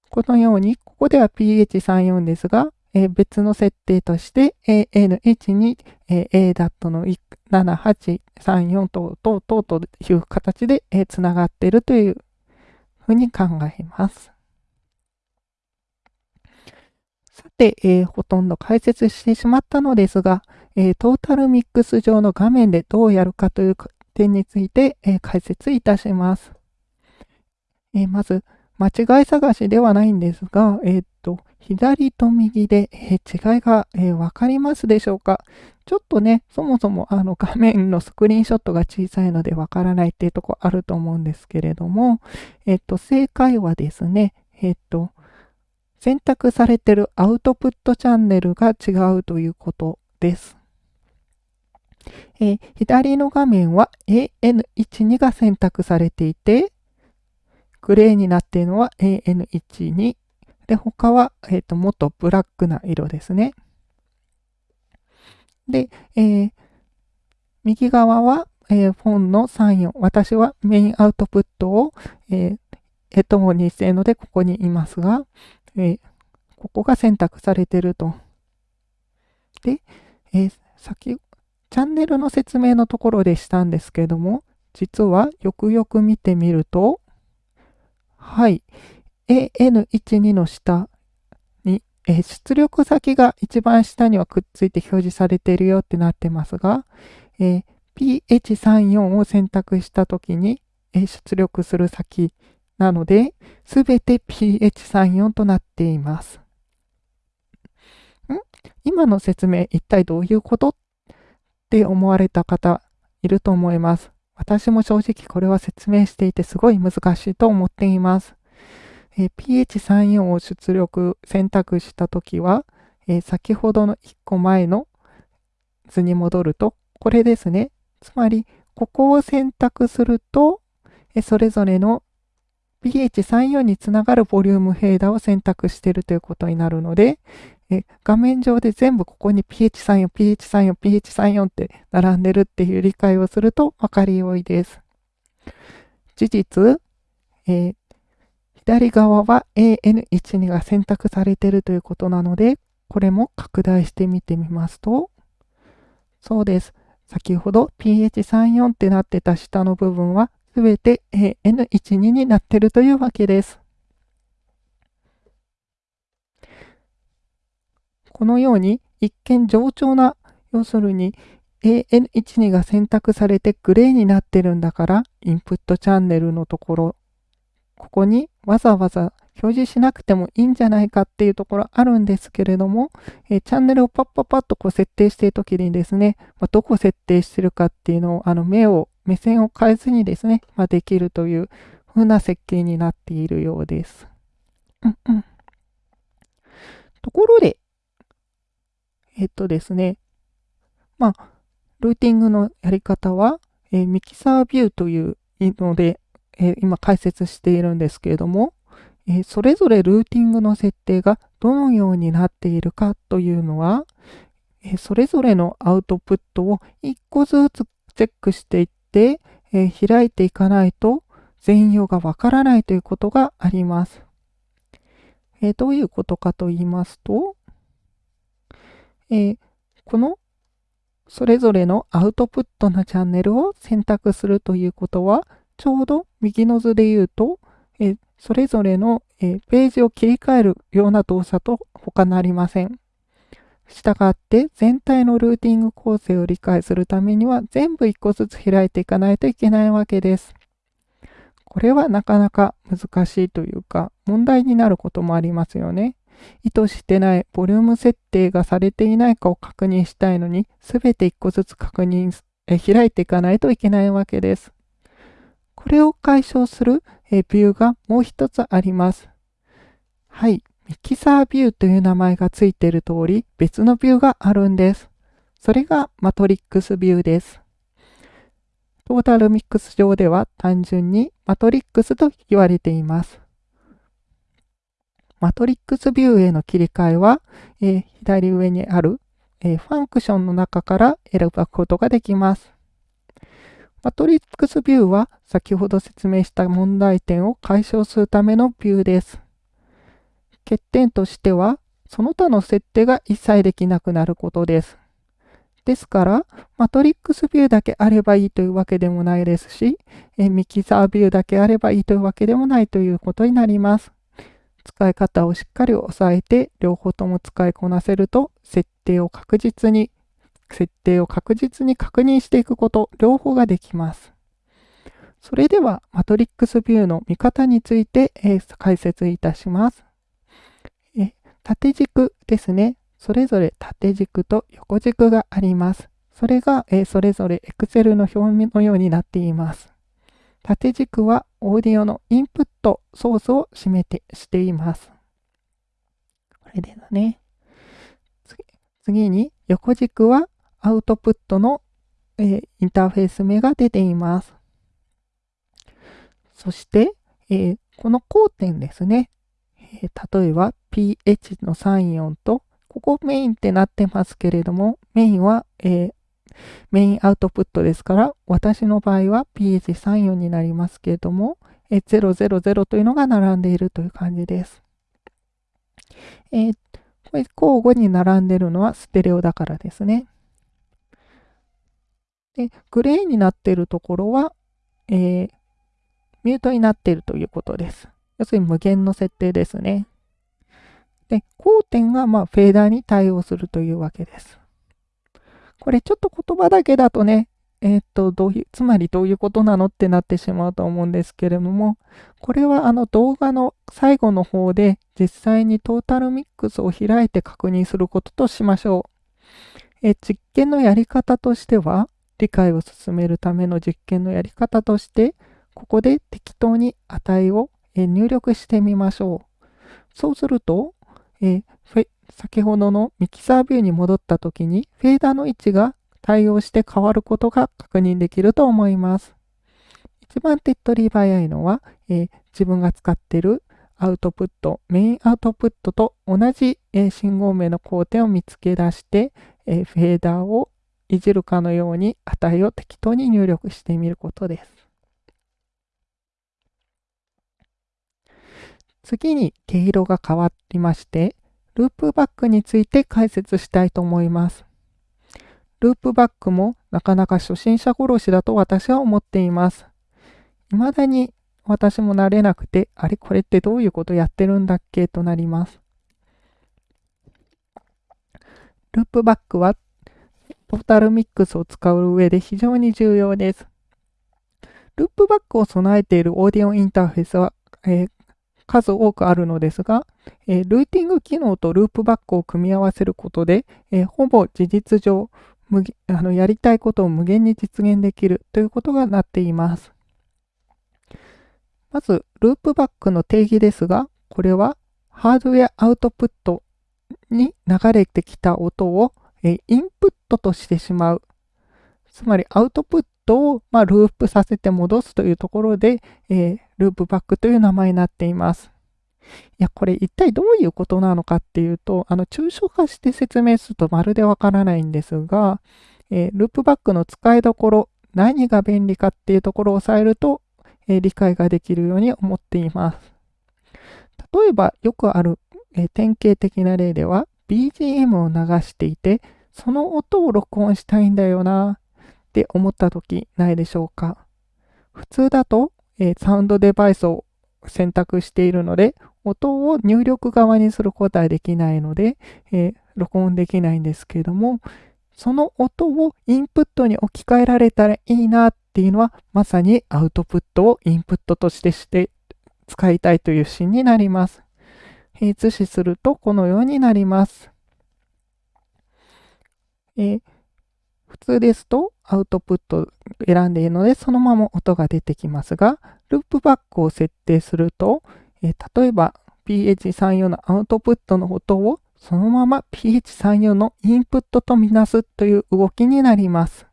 このように、ここでは pH34 ですが、別の設定として AN1 に ADAT の7834等々等という形でつながっているというふうに考えます。さて、え、ほとんど解説してしまったのですが、えー、トータルミックス上の画面でどうやるかという点について、えー、解説いたします。えまず、間違い探しではないんですが、えっと、左と右で、え違いが、えわかりますでしょうか？ちょっとね、そもそもあの画面のスクリーンショットが小さいのでわからないっていうとこあると思うんですけれども、えっと、正解はですね、えっと、選択されてるアウトプットチャンネルが違うということです。えー、左の画面は AN12 が選択されていて、グレーになっているのは AN12。で、他は、えーと、もっとブラックな色ですね。で、えー、右側は、えー、フォンの34。私はメインアウトプットを、えー、ヘッドホンにしているので、ここにいますが、えー、ここが選択されていると。で、えー、先チャンネルの説明のところでしたんですけども、実はよくよく見てみると、はい、AN12 の下に、え、出力先が一番下にはくっついて表示されているよってなってますが、え、PH34 を選択したときに、え、出力する先なので、すべて PH34 となっています。ん？今の説明一体どういうこと？っって思われた方いると思います。私も正直これは説明していてすごい難しいと思っています。えー、pH34 を出力選択したときは、えー、先ほどの1個前の図に戻ると、これですね。つまり、ここを選択すると、えそれぞれの pH34 につながるボリュームフェーダーを選択しているということになるので、え画面上で全部ここに pH34、pH34、pH34 って並んでるっていう理解をすると分かりよいです。事実、えー、左側は AN12 が選択されてるということなので、これも拡大してみてみますと、そうです。先ほど pH34 ってなってた下の部分はすべて AN12 になってるというわけです。このように一見冗長な、要するに AN12 が選択されてグレーになってるんだから、インプットチャンネルのところ、ここにわざわざ表示しなくてもいいんじゃないかっていうところあるんですけれども、えー、チャンネルをパッパッパッとこう設定しているときにですね、まあ、どこ設定してるかっていうのを、あの目を、目線を変えずにですね、まあ、できるという風な設計になっているようです。うん。ところで、えっとですね、まあ、ルーティングのやり方は、えー、ミキサービューというので、えー、今解説しているんですけれども、えそれぞれルーティングの設定がどのようになっているかというのは、えそれぞれのアウトプットを1個ずつチェックしていって、え開いていかないと全容がわからないということがあります。えどういうことかと言いますと、えこのそれぞれのアウトプットのチャンネルを選択するということは、ちょうど右の図で言うと、えそれぞれの、えページを切り替えるような動作と他なりません。したがって全体のルーティング構成を理解するためには全部1個ずつ開いていかないといけないわけです。これはなかなか難しいというか問題になることもありますよね。意図してないボリューム設定がされていないかを確認したいのに全て1個ずつ確認え開いていかないといけないわけです。これを解消するえビューがもう一つあります。はい。ミキサービューという名前がついている通り、別のビューがあるんです。それがマトリックスビューです。トータルミックス上では単純にマトリックスと言われています。マトリックスビューへの切り替えは、えー、左上にある、えー、ファンクションの中から選ぶことができます。マトリックスビューは先ほど説明した問題点を解消するためのビューです。欠点としては、その他の設定が一切できなくなることです。ですから、マトリックスビューだけあればいいというわけでもないですし、えミキサービューだけあればいいというわけでもないということになります。使い方をしっかり押さえて、両方とも使いこなせると、設定を確実に設定を確実に確認していくこと、両方ができます。それでは、マトリックスビューの見方について、えー、解説いたします。え縦軸ですね。それぞれ縦軸と横軸があります。それが、えー、それぞれ Excel の表面のようになっています。縦軸はオーディオのインプットソースを占めてしています。これでだね。次に横軸はアウトプットの、えー、インターフェース名が出ています。そして、えー、この交点ですね。えー、例えば pH の34と、ここメインってなってますけれども、メインは、えメインアウトプットですから、私の場合は pH34 になりますけれども、000というのが並んでいるという感じです。えー、これ交互に並んでるのはステレオだからですね。で、グレーになっているところは、えー、ミュートになっているということです。要するに無限の設定ですね。で、交点がまあフェーダーに対応するというわけです。これちょっと言葉だけだとね、えー、っと、どういう、つまりどういうことなのってなってしまうと思うんですけれども、これはあの動画の最後の方で実際にトータルミックスを開いて確認することとしましょう。え実験のやり方としては、理解を進めるための実験のやり方として、ここで適当に値を入力してみましょう。そうすると、え先ほどのミキサービューに戻った時にフェーダーの位置が対応して変わることが確認できると思います。一番手っ取り早いのは、え自分が使っているアウトプット、メインアウトプットと同じ、え信号名の工程を見つけ出して、えフェーダーをいじるかのように値を適当に入力してみることです。次に毛色が変わりまして、ループバックについて解説したいと思います。ループバックもなかなか初心者殺しだと私は思っています。未だに私も慣れなくて、あれこれってどういうことやってるんだっけとなります。ループバックはトータルミックスを使う上で非常に重要です。ループバックを備えているオーディオインターフェースは、えー、数多くあるのですが、え、ルーティング機能とループバックを組み合わせることで、え、ほぼ事実上あのやりたいことを無限に実現できるということがなっています。まず、ループバックの定義ですが、これはハードウェアアウトプットに流れてきた音をインプットとしてしまう。つまりアウトプットを、まループさせて戻すというところで、えー、ループバックという名前になっています。いや、これ一体どういうことなのかっていうと、あの、抽象化して説明するとまるでわからないんですが、えー、ループバックの使いどころ、何が便利かっていうところを押さえると、えー、理解ができるように思っています。例えば、よくある、えー、典型的な例では、BGM を流していて、その音を録音したいんだよなって思った時ないでしょうか？普通だと、えサウンドデバイスを選択しているので、音を入力側にすることはできないので、えー、録音できないんですけれども、その音をインプットに置き換えられたらいいなっていうのは、まさにアウトプットをインプットとしてして使いたいというシーンになります。図示するとこのようになります。えー、普通ですとアウトプット選んでいるのでそのまま音が出てきますが、ループバックを設定すると、え例えば PH34 のアウトプットの音をそのまま PH34 のインプットとみなすという動きになります。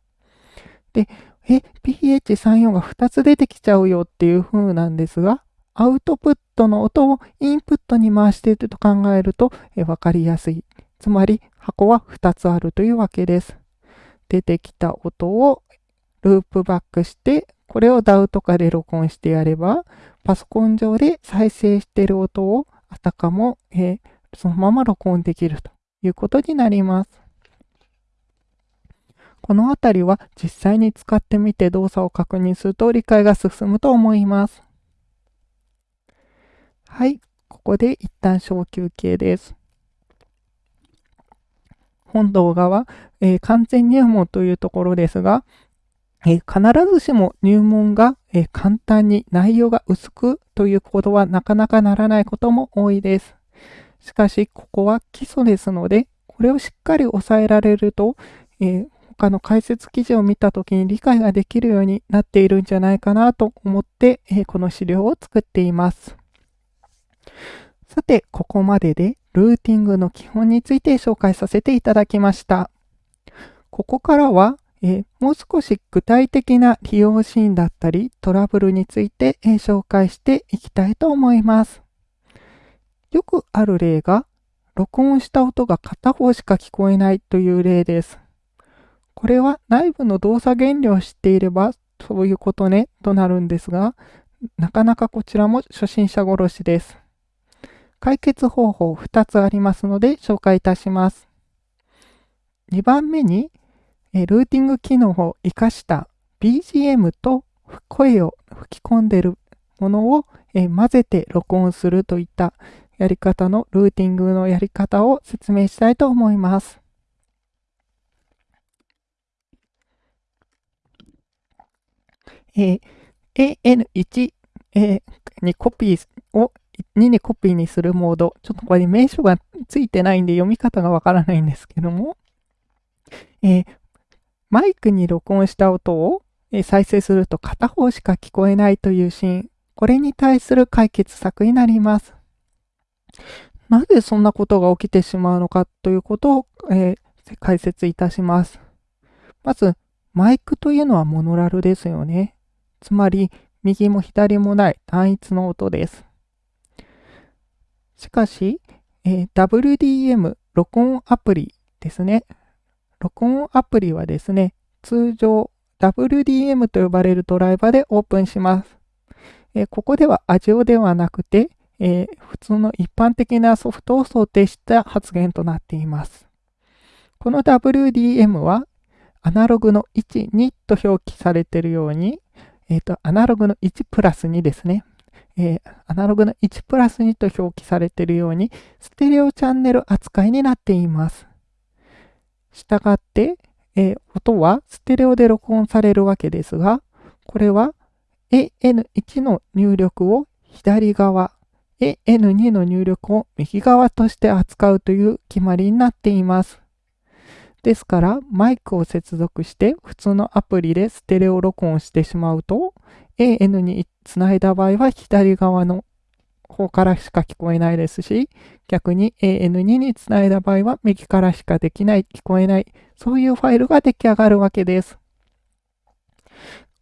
で、え、PH34 が2つ出てきちゃうよっていう風なんですが、アウトプットの音をインプットに回していると考えると分かりやすい。つまり箱は2つあるというわけです。出てきた音をループバックしてこれを DAW とかで録音してやれば、パソコン上で再生している音をあたかも、えー、そのまま録音できるということになります。このあたりは実際に使ってみて動作を確認すると理解が進むと思います。はい、ここで一旦小休憩です。本動画は、えー、完全入門というところですが、え必ずしも入門が、え簡単に内容が薄くということはなかなかならないことも多いです。しかし、ここは基礎ですので、これをしっかり押さえられると、えー、他の解説記事を見たときに理解ができるようになっているんじゃないかなと思って、えー、この資料を作っています。さて、ここまででルーティングの基本について紹介させていただきました。ここからはえー、もう少し具体的な利用シーンだったりトラブルについて、えー、紹介していきたいと思います。よくある例が、録音した音が片方しか聞こえないという例です。これは内部の動作原理を知っていればそういうことねとなるんですが、なかなかこちらも初心者殺しです。解決方法2つありますので紹介いたします。2番目にえルーティング機能を活かした BGM と声を吹き込んでいるものを、え混ぜて録音するといったやり方のルーティングのやり方を説明したいと思います。えー、AN1、え、にコピーを2にコピーにするモード。ちょっとこれ名称がついてないんで読み方がわからないんですけども、えー、マイクに録音した音を再生すると片方しか聞こえないというシーン、これに対する解決策になります。なぜそんなことが起きてしまうのかということを、えー、解説いたします。まず、マイクというのはモノラルですよね。つまり、右も左もない単一の音です。しかし、えー、WDM 録音アプリですね。録音アプリはですね、通常 WDM と呼ばれるドライバーでオープンします。えここでは AJIO ではなくて、えー、普通の一般的なソフトを想定した発言となっています。この WDM はアナログの1、2と表記されているように、えーと、アナログの1プラス2ですね。えー、アナログの1プラス2と表記されているように、ステレオチャンネル扱いになっています。したがって、えー、音はステレオで録音されるわけですが、これは AN1 の入力を左側、AN2 の入力を右側として扱うという決まりになっています。ですから、マイクを接続して普通のアプリでステレオ録音してしまうと、AN につないだ場合は左側の方からしか聞こえないですし、逆に AN2 につないだ場合は右からしかできない、聞こえない、そういうファイルが出来上がるわけです。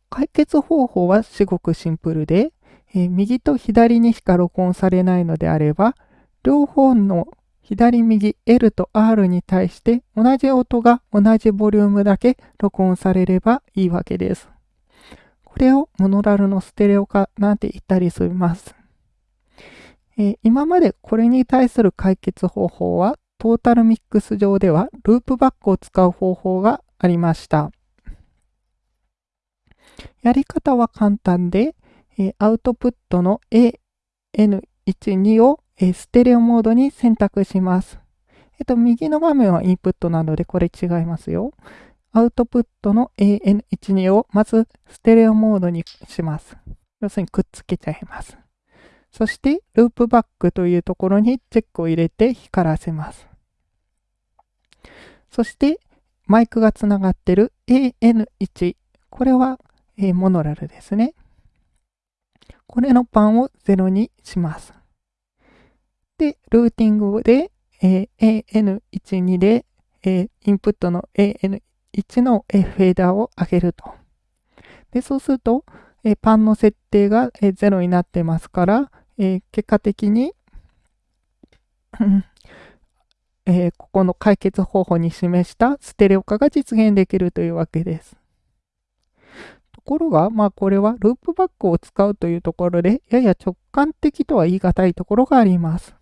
解決方法はすごくシンプルで、えー、右と左にしか録音されないのであれば、両方の左右 L と R に対して同じ音が同じボリュームだけ録音されればいいわけです。これをモノラルのステレオ化なんて言ったりします。えー、今までこれに対する解決方法はトータルミックス上ではループバックを使う方法がありました。やり方は簡単で、えー、アウトプットの AN12 を、えー、ステレオモードに選択します。えっ、と、右の画面はインプットなのでこれ違いますよ。アウトプットの AN12 をまずステレオモードにします。要するにくっつけちゃいます。そして、ループバックというところにチェックを入れて光らせます。そして、マイクがつながってる AN1。これは、え、モノラルですね。これのパンを0にします。で、ルーティングで、えー、AN12 で、え、インプットの AN1 1の、フェーダーを上げると。で、そうすると、パンの設定が、0になってますから、結果的にえー、ここの解決方法に示したステレオ化が実現できるというわけです。ところが、まあこれはループバックを使うというところで、やや直感的とは言い難いところがあります。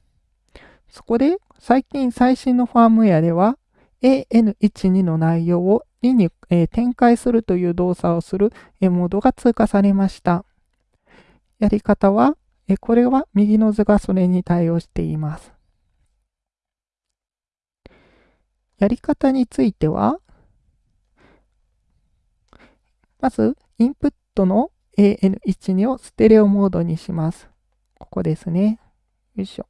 そこで、最近最新のファームウェアでは、AN12 の内容を2に、えー、展開するという動作をする、えモードが通過されました。やり方は、えこれは右の図がそれに対応しています。やり方については、まず、インプットの AN12 をステレオモードにします。ここですね。よいしょ。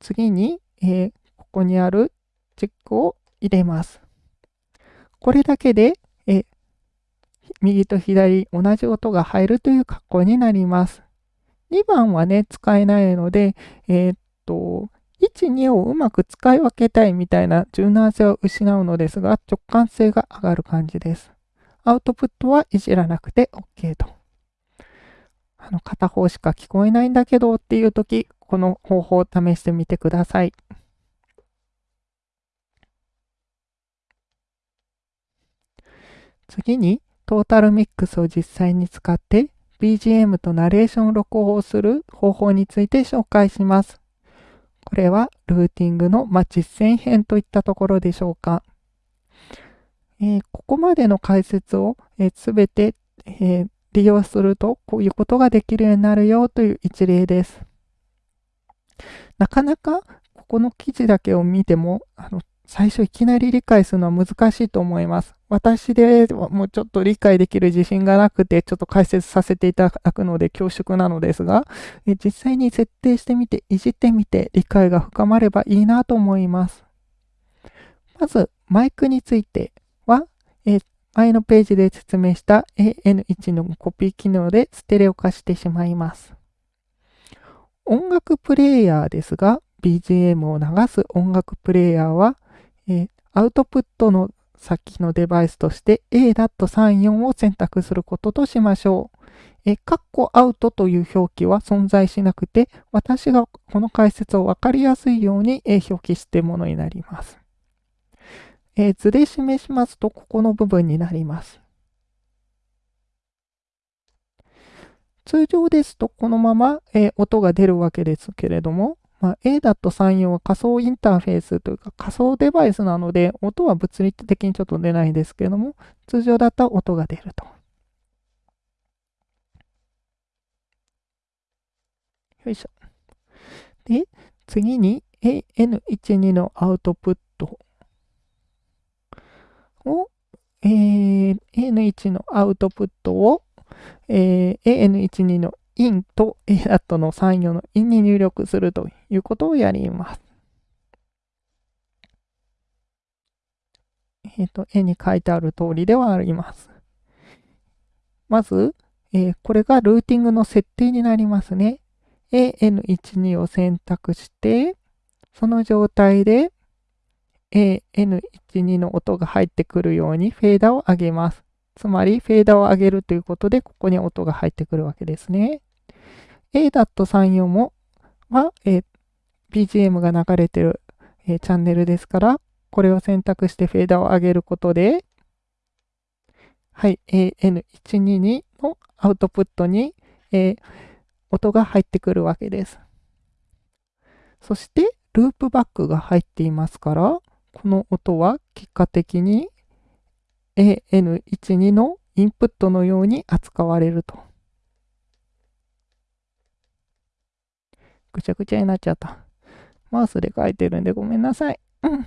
次に、えー、ここにあるチェックを入れます。これだけで、え、右と左同じ音が入るという格好になります。2番はね、使えないので、えー、っと、1、2をうまく使い分けたいみたいな柔軟性を失うのですが、直感性が上がる感じです。アウトプットはいじらなくて OK と。あの、片方しか聞こえないんだけどっていう時、この方法を試してみてください。次に、トータルミックスを実際に使って BGM とナレーション録音する方法について紹介します。これはルーティングの、ま実践編といったところでしょうか。えー、ここまでの解説をすべ、えー、て、えー、利用するとこういうことができるようになるよという一例です。なかなかここの記事だけを見てもあの最初いきなり理解するのは難しいと思います。私でもうちょっと理解できる自信がなくて、ちょっと解説させていただくので恐縮なのですが、実際に設定してみて、いじってみて、理解が深まればいいなと思います。まず、マイクについては、え前のページで説明した AN1 のコピー機能でステレオ化してしまいます。音楽プレイヤーですが、BGM を流す音楽プレイヤーはえー、アウトプットの先のデバイスとして A.34 を選択することとしましょう。え、カッコアウトという表記は存在しなくて、私がこの解説をわかりやすいように、え表記してものになります。え図で示しますと、ここの部分になります。通常ですと、このまま、え音が出るわけですけれども、まあ、ADAT34 は仮想インターフェースというか仮想デバイスなので、音は物理的にちょっと出ないですけれども、通常だったら音が出ると。よいしょ。で、次に AN12 のアウトプットを、えー、AN1 のアウトプットを、えー、AN12 のインと ADAT の3、4のインに入力するということをやります。えっ、ー、と、絵に書いてある通りではあります。まず、えー、これがルーティングの設定になりますね。AN12 を選択して、その状態で AN12 の音が入ってくるようにフェーダーを上げます。つまり、フェーダーを上げるということで、ここに音が入ってくるわけですね。A.34 もは、え、BGM が流れてる、え、チャンネルですから、これを選択してフェーダーを上げることで、はい、AN122 のアウトプットに、え、音が入ってくるわけです。そして、ループバックが入っていますから、この音は結果的に AN12 のインプットのように扱われると。ぐちゃぐちゃになっちゃった。マウスで書いてるんでごめんなさい。うん。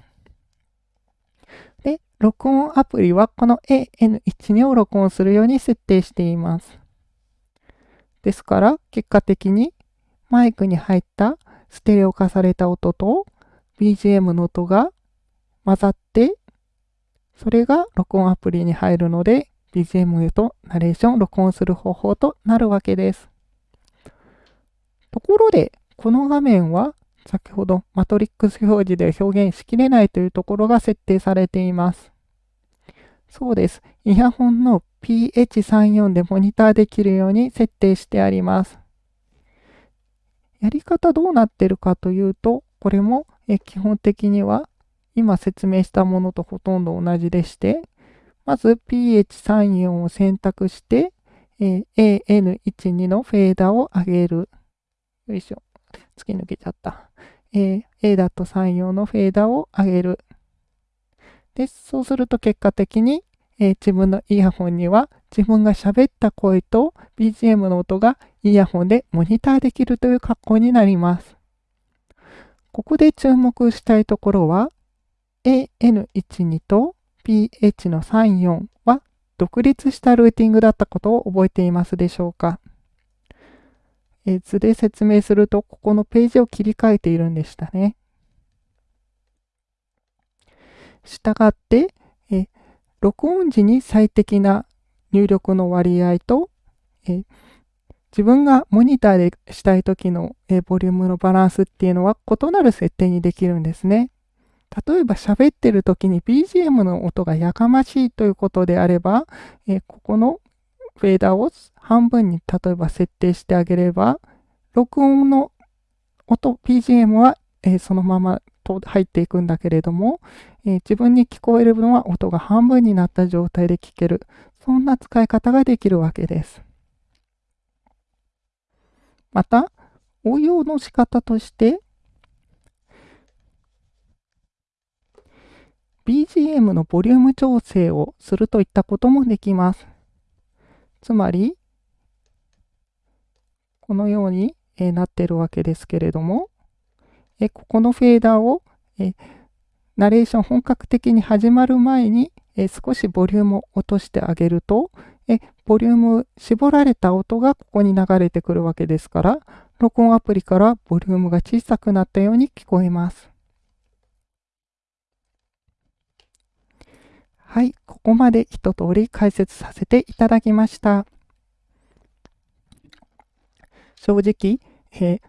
で、録音アプリはこの AN12 を録音するように設定しています。ですから、結果的にマイクに入ったステレオ化された音と BGM の音が混ざってそれが録音アプリに入るので、BGM とナレーションを録音する方法となるわけです。ところで、この画面は先ほどマトリックス表示で表現しきれないというところが設定されています。そうです。イヤホンの PH34 でモニターできるように設定してあります。やり方どうなってるかというと、これも基本的には今説明したものとほとんど同じでして、まず pH34 を選択して、え、AN12 のフェーダーを上げる。よいしょ。突き抜けちゃった。えー、ADAT34 のフェーダーを上げる。で、そうすると結果的に、えー、自分のイヤホンには自分が喋った声と BGM の音がイヤホンでモニターできるという格好になります。ここで注目したいところは、AN12 と PH の34は独立したルーティングだったことを覚えていますでしょうかえ図で説明すると、ここのページを切り替えているんでしたね。したがって、え録音時に最適な入力の割合と、え自分がモニターでしたい時の、えボリュームのバランスっていうのは異なる設定にできるんですね。例えば喋ってる時に BGM の音がやかましいということであれば、えここのフェーダーを半分に例えば設定してあげれば、録音の音、BGM は、えそのまま入っていくんだけれども、え自分に聞こえるのは音が半分になった状態で聞ける。そんな使い方ができるわけです。また、応用の仕方として、BGM のボリューム調整をするといったこともできます。つまり、このように、えなってるわけですけれども、えここのフェーダーをえナレーション本格的に始まる前にえ少しボリュームを落としてあげるとえボリューム絞られた音がここに流れてくるわけですから録音アプリからボリュームが小さくなったように聞こえます。はい、ここまで一通り解説させていただきました。正直、えー、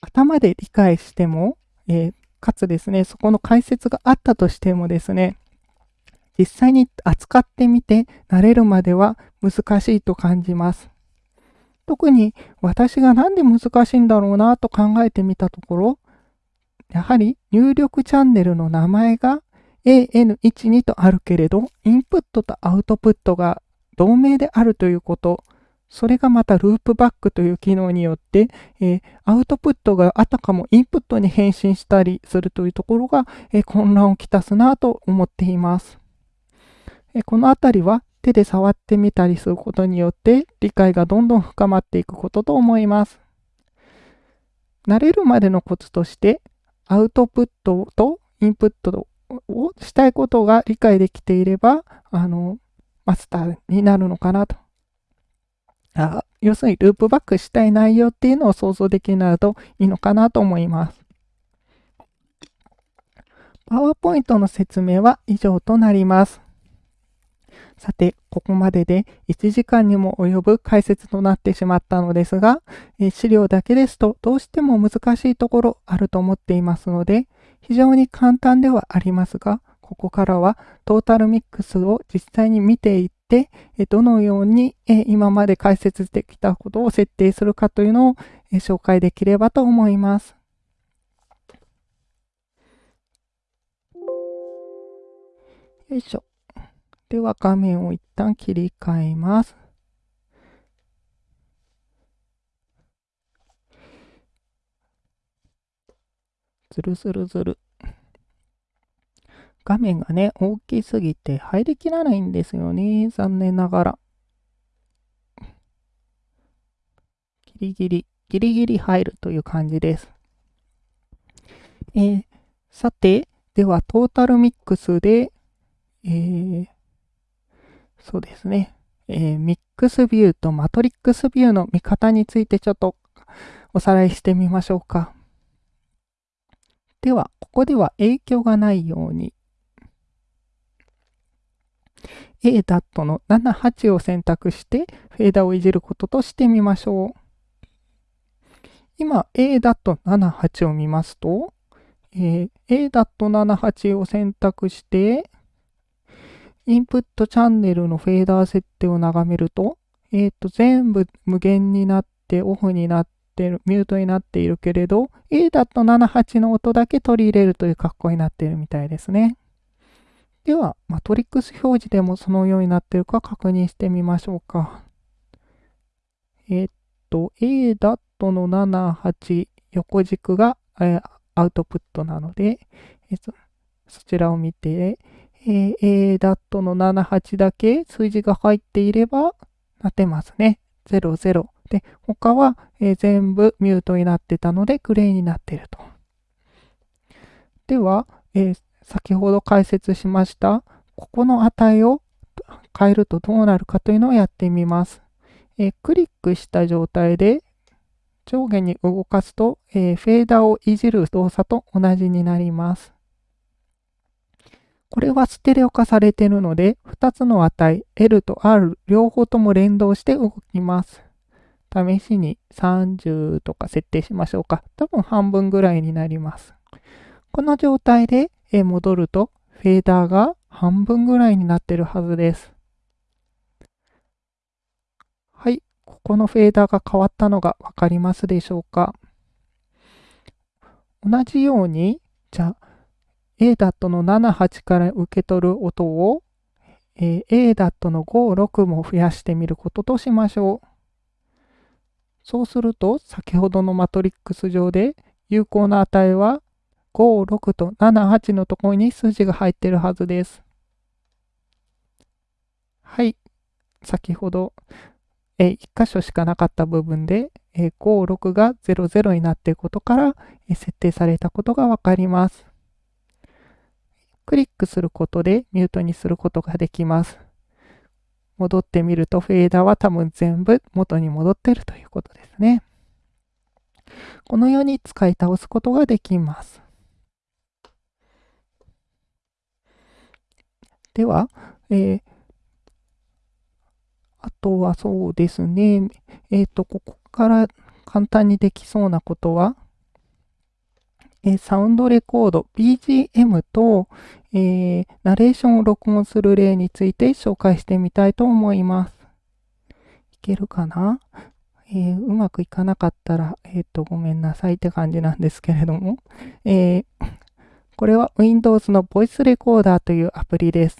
頭で理解しても、えー、かつですね、そこの解説があったとしてもですね、実際に扱ってみて慣れるまでは難しいと感じます。特に私が何で難しいんだろうなと考えてみたところ、やはり入力チャンネルの名前が AN12 とあるけれど、インプットとアウトプットが同名であるということ、それがまたループバックという機能によって、えー、アウトプットがあたかもインプットに変身したりするというところが、えー、混乱をきたすなと思っています。えー、このあたりは手で触ってみたりすることによって理解がどんどん深まっていくことと思います。慣れるまでのコツとしてアウトプットとインプットをしたいことが理解できていれば、あの、マスターになるのかなと。あ要するに、ループバックしたい内容っていうのを想像できるなるといいのかなと思います。パワーポイントの説明は以上となります。さて、ここまでで1時間にも及ぶ解説となってしまったのですが、え資料だけですとどうしても難しいところあると思っていますので、非常に簡単ではありますが、ここからはトータルミックスを実際に見ていって、どのように今まで解説できたことを設定するかというのを紹介できればと思います。よいしょ。では画面を一旦切り替えます。ずるずるずる。画面がね、大きすぎて入りきらないんですよね。残念ながら。ギリギリ、ギリギリ入るという感じです。えー、さて、ではトータルミックスで、えー、そうですね。えー、ミックスビューとマトリックスビューの見方についてちょっとおさらいしてみましょうか。では、ここでは影響がないように ADAT の78を選択してフェーダーをいじることとしてみましょう。今 ADAT78 を見ますと、え、ADAT78 を選択してインプットチャンネルのフェーダー設定を眺めると、えっ、ー、と、全部無限になって、オフになってる、ミュートになっているけれど、A だと78の音だけ取り入れるという格好になっているみたいですね。では、マトリックス表示でもそのようになっているか確認してみましょうか。えっ、と、A. ダットの78横軸が、えー、アウトプットなので、えー、そちらを見て、えー、ADAT の78だけ数字が入っていれば、なってますね。00。で、他は、えー、全部ミュートになってたので、グレーになっていると。では、えー、先ほど解説しました、ここの値を変えるとどうなるかというのをやってみます。えー、クリックした状態で上下に動かすと、えフェーダーをいじる動作と同じになります。これはステレオ化されているので、2つの値、L と R 両方とも連動して動きます。試しに30とか設定しましょうか。多分半分ぐらいになります。この状態で戻ると、フェーダーが半分ぐらいになってるはずです。はい、ここのフェーダーが変わったのがわかりますでしょうか。同じように、じゃあ、ADAT の78から受け取る音を、えー、ADAT の56も増やしてみることとしましょう。そうすると、先ほどのマトリックス上で有効な値は56と78のところに数字が入ってるはずです。はい。先ほど、え、1箇所しかなかった部分で、え、56が00になっていることから、え、設定されたことがわかります。クリックすることでミュートにすることができます。戻ってみるとフェーダーは多分全部元に戻ってるということですね。このように使い倒すことができます。では、えー、あとはそうですね、えっ、ー、と、ここから簡単にできそうなことは、えサウンドレコード、BGM と、えー、ナレーションを録音する例について紹介してみたいと思います。いけるかな、えー、うまくいかなかったら、えっ、と、ごめんなさいって感じなんですけれども、えこれは Windows の Voice Recorder というアプリです。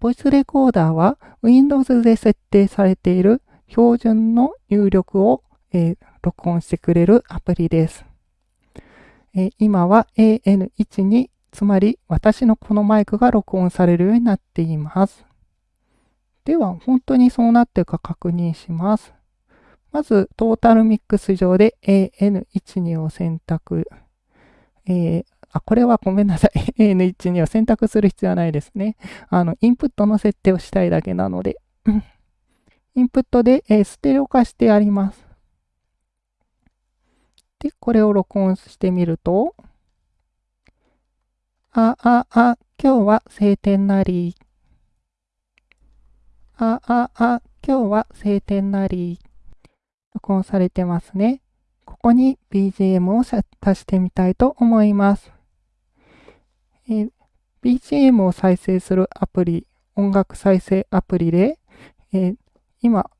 Voice Recorder は Windows で設定されている標準の入力を、え録音してくれるアプリです。え今は AN1 に、つまり私のこのマイクが録音されるようになっています。では、本当にそうなっているか確認します。まず、トータルミックス上で AN12 を選択。えー、あ、これはごめんなさい。AN12 を選択する必要はないですね。あの、インプットの設定をしたいだけなので。インプットで、えー、ステレオ化してあります。で、これを録音してみると、あ、あ、あ、今日は晴天なり。あ、あ、あ、今日は晴天なり。録音されてますね。ここに BGM を足してみたいと思います。え、BGM を再生するアプリ、音楽再生アプリで、え、今、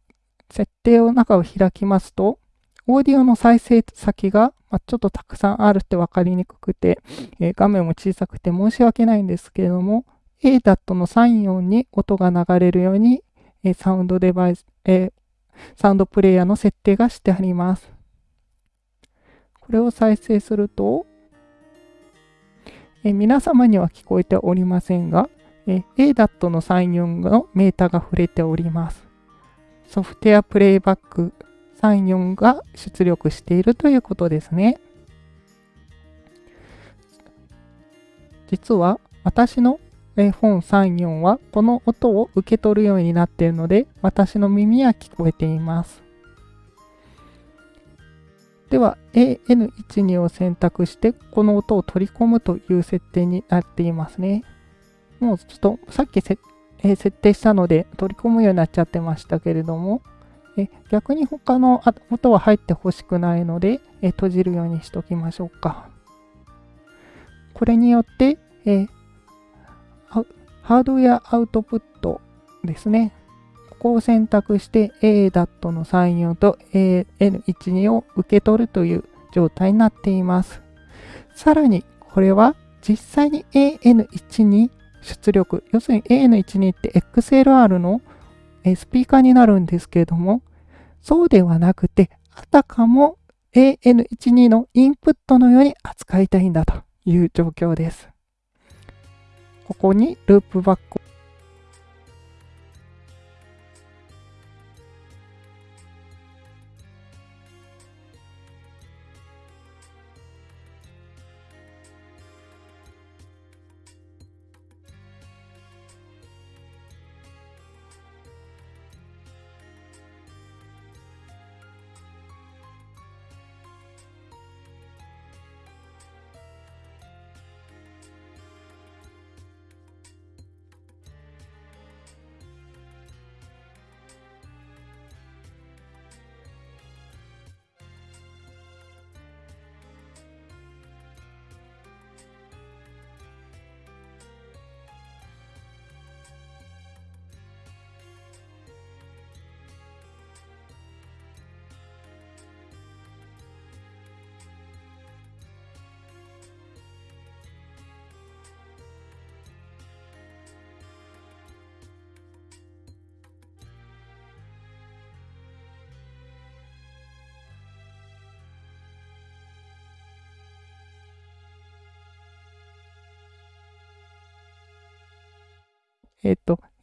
設定を中を開きますと、オーディオの再生先が、ま、ちょっとたくさんあるって分かりにくくて、え、画面も小さくて申し訳ないんですけれども、ADAT の34に音が流れるように、え、サウンドデバイス、え、サウンドプレイヤーの設定がしてあります。これを再生すると、え皆様には聞こえておりませんが、え ADAT の34のメータが触れております。ソフトウェアプレイバック34が出力しているということですね。実は私の本34はこの音を受け取るようになっているので私の耳は聞こえています。では AN12 を選択してこの音を取り込むという設定になっていますね。もうちょっとさっき設定したので取り込むようになっちゃってましたけれどもえ逆に他の音は入ってほしくないのでえ閉じるようにしときましょうか。これによってえハードウェアアウトプットですね。ここを選択して ADAT の34と AN12 を受け取るという状態になっています。さらにこれは実際に AN12 出力、要するに AN12 って XLR のスピーカーになるんですけれども、そうではなくて、あたかも AN12 のインプットのように扱いたいんだという状況です。ここにループバック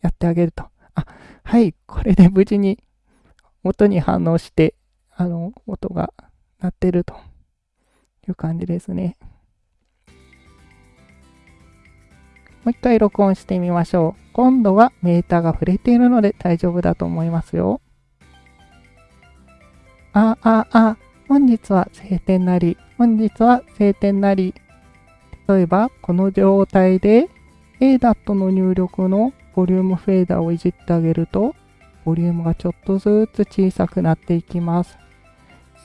やってあげると。あ、はい、これで無事に音に反応して、あの、音が鳴ってるという感じですね。もう一回録音してみましょう。今度はメーターが触れているので大丈夫だと思いますよ。あ、あ、あ、本日は晴天なり、本日は晴天なり。例えば、この状態で ADAT の入力のボリュームフェーダーをいじってあげると、ボリュームがちょっとずつ小さくなっていきます。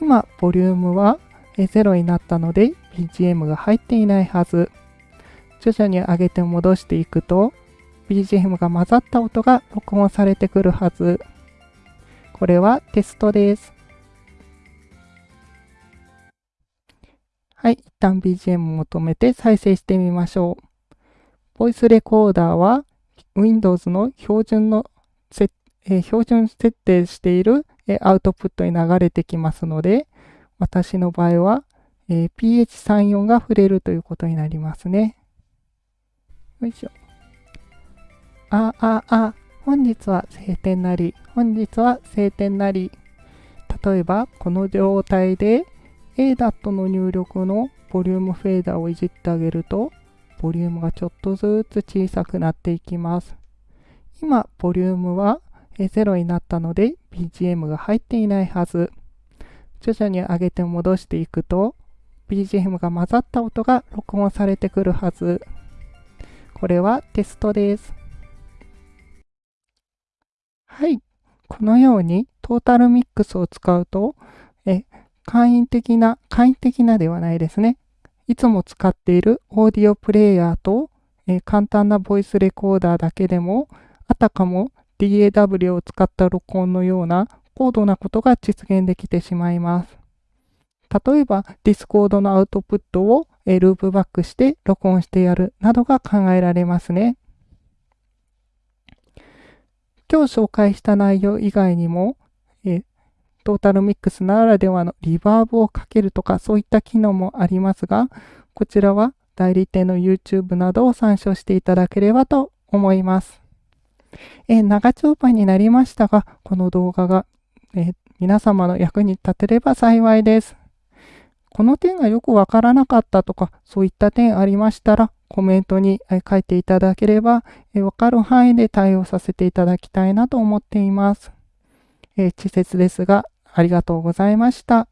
今、ボリュームは0になったので、BGM が入っていないはず。徐々に上げて戻していくと、BGM が混ざった音が録音されてくるはず。これはテストです。はい、一旦 BGM を止めて再生してみましょう。ボイスレコーダーは Windows の標準のえ、標準設定している、え、アウトプットに流れてきますので、私の場合は、え、PH34 が触れるということになりますね。よいしょ。あ、あ、あ、本日は晴天なり、本日は晴天なり。例えば、この状態で ADAT の入力のボリュームフェーダーをいじってあげると、ボリュームがちょっとずつ小さくなっていきます。今、ボリュームは0になったので BGM が入っていないはず。徐々に上げて戻していくと BGM が混ざった音が録音されてくるはず。これはテストです。はい。このようにトータルミックスを使うと、え簡易的な、簡易的なではないですね。いつも使っているオーディオプレイヤーと、え簡単なボイスレコーダーだけでも、あたかも DAW を使った録音のような高度なことが実現できてしまいます。例えば、Discord のアウトプットをえループバックして録音してやるなどが考えられますね。今日紹介した内容以外にも、トータルミックスならではのリバーブをかけるとかそういった機能もありますが、こちらは代理店の YouTube などを参照していただければと思います。え長丁場になりましたが、この動画が、え皆様の役に立てれば幸いです。この点がよくわからなかったとか、そういった点ありましたら、コメントに書いていただければ、わかる範囲で対応させていただきたいなと思っています。え稚拙ですが、ありがとうございました。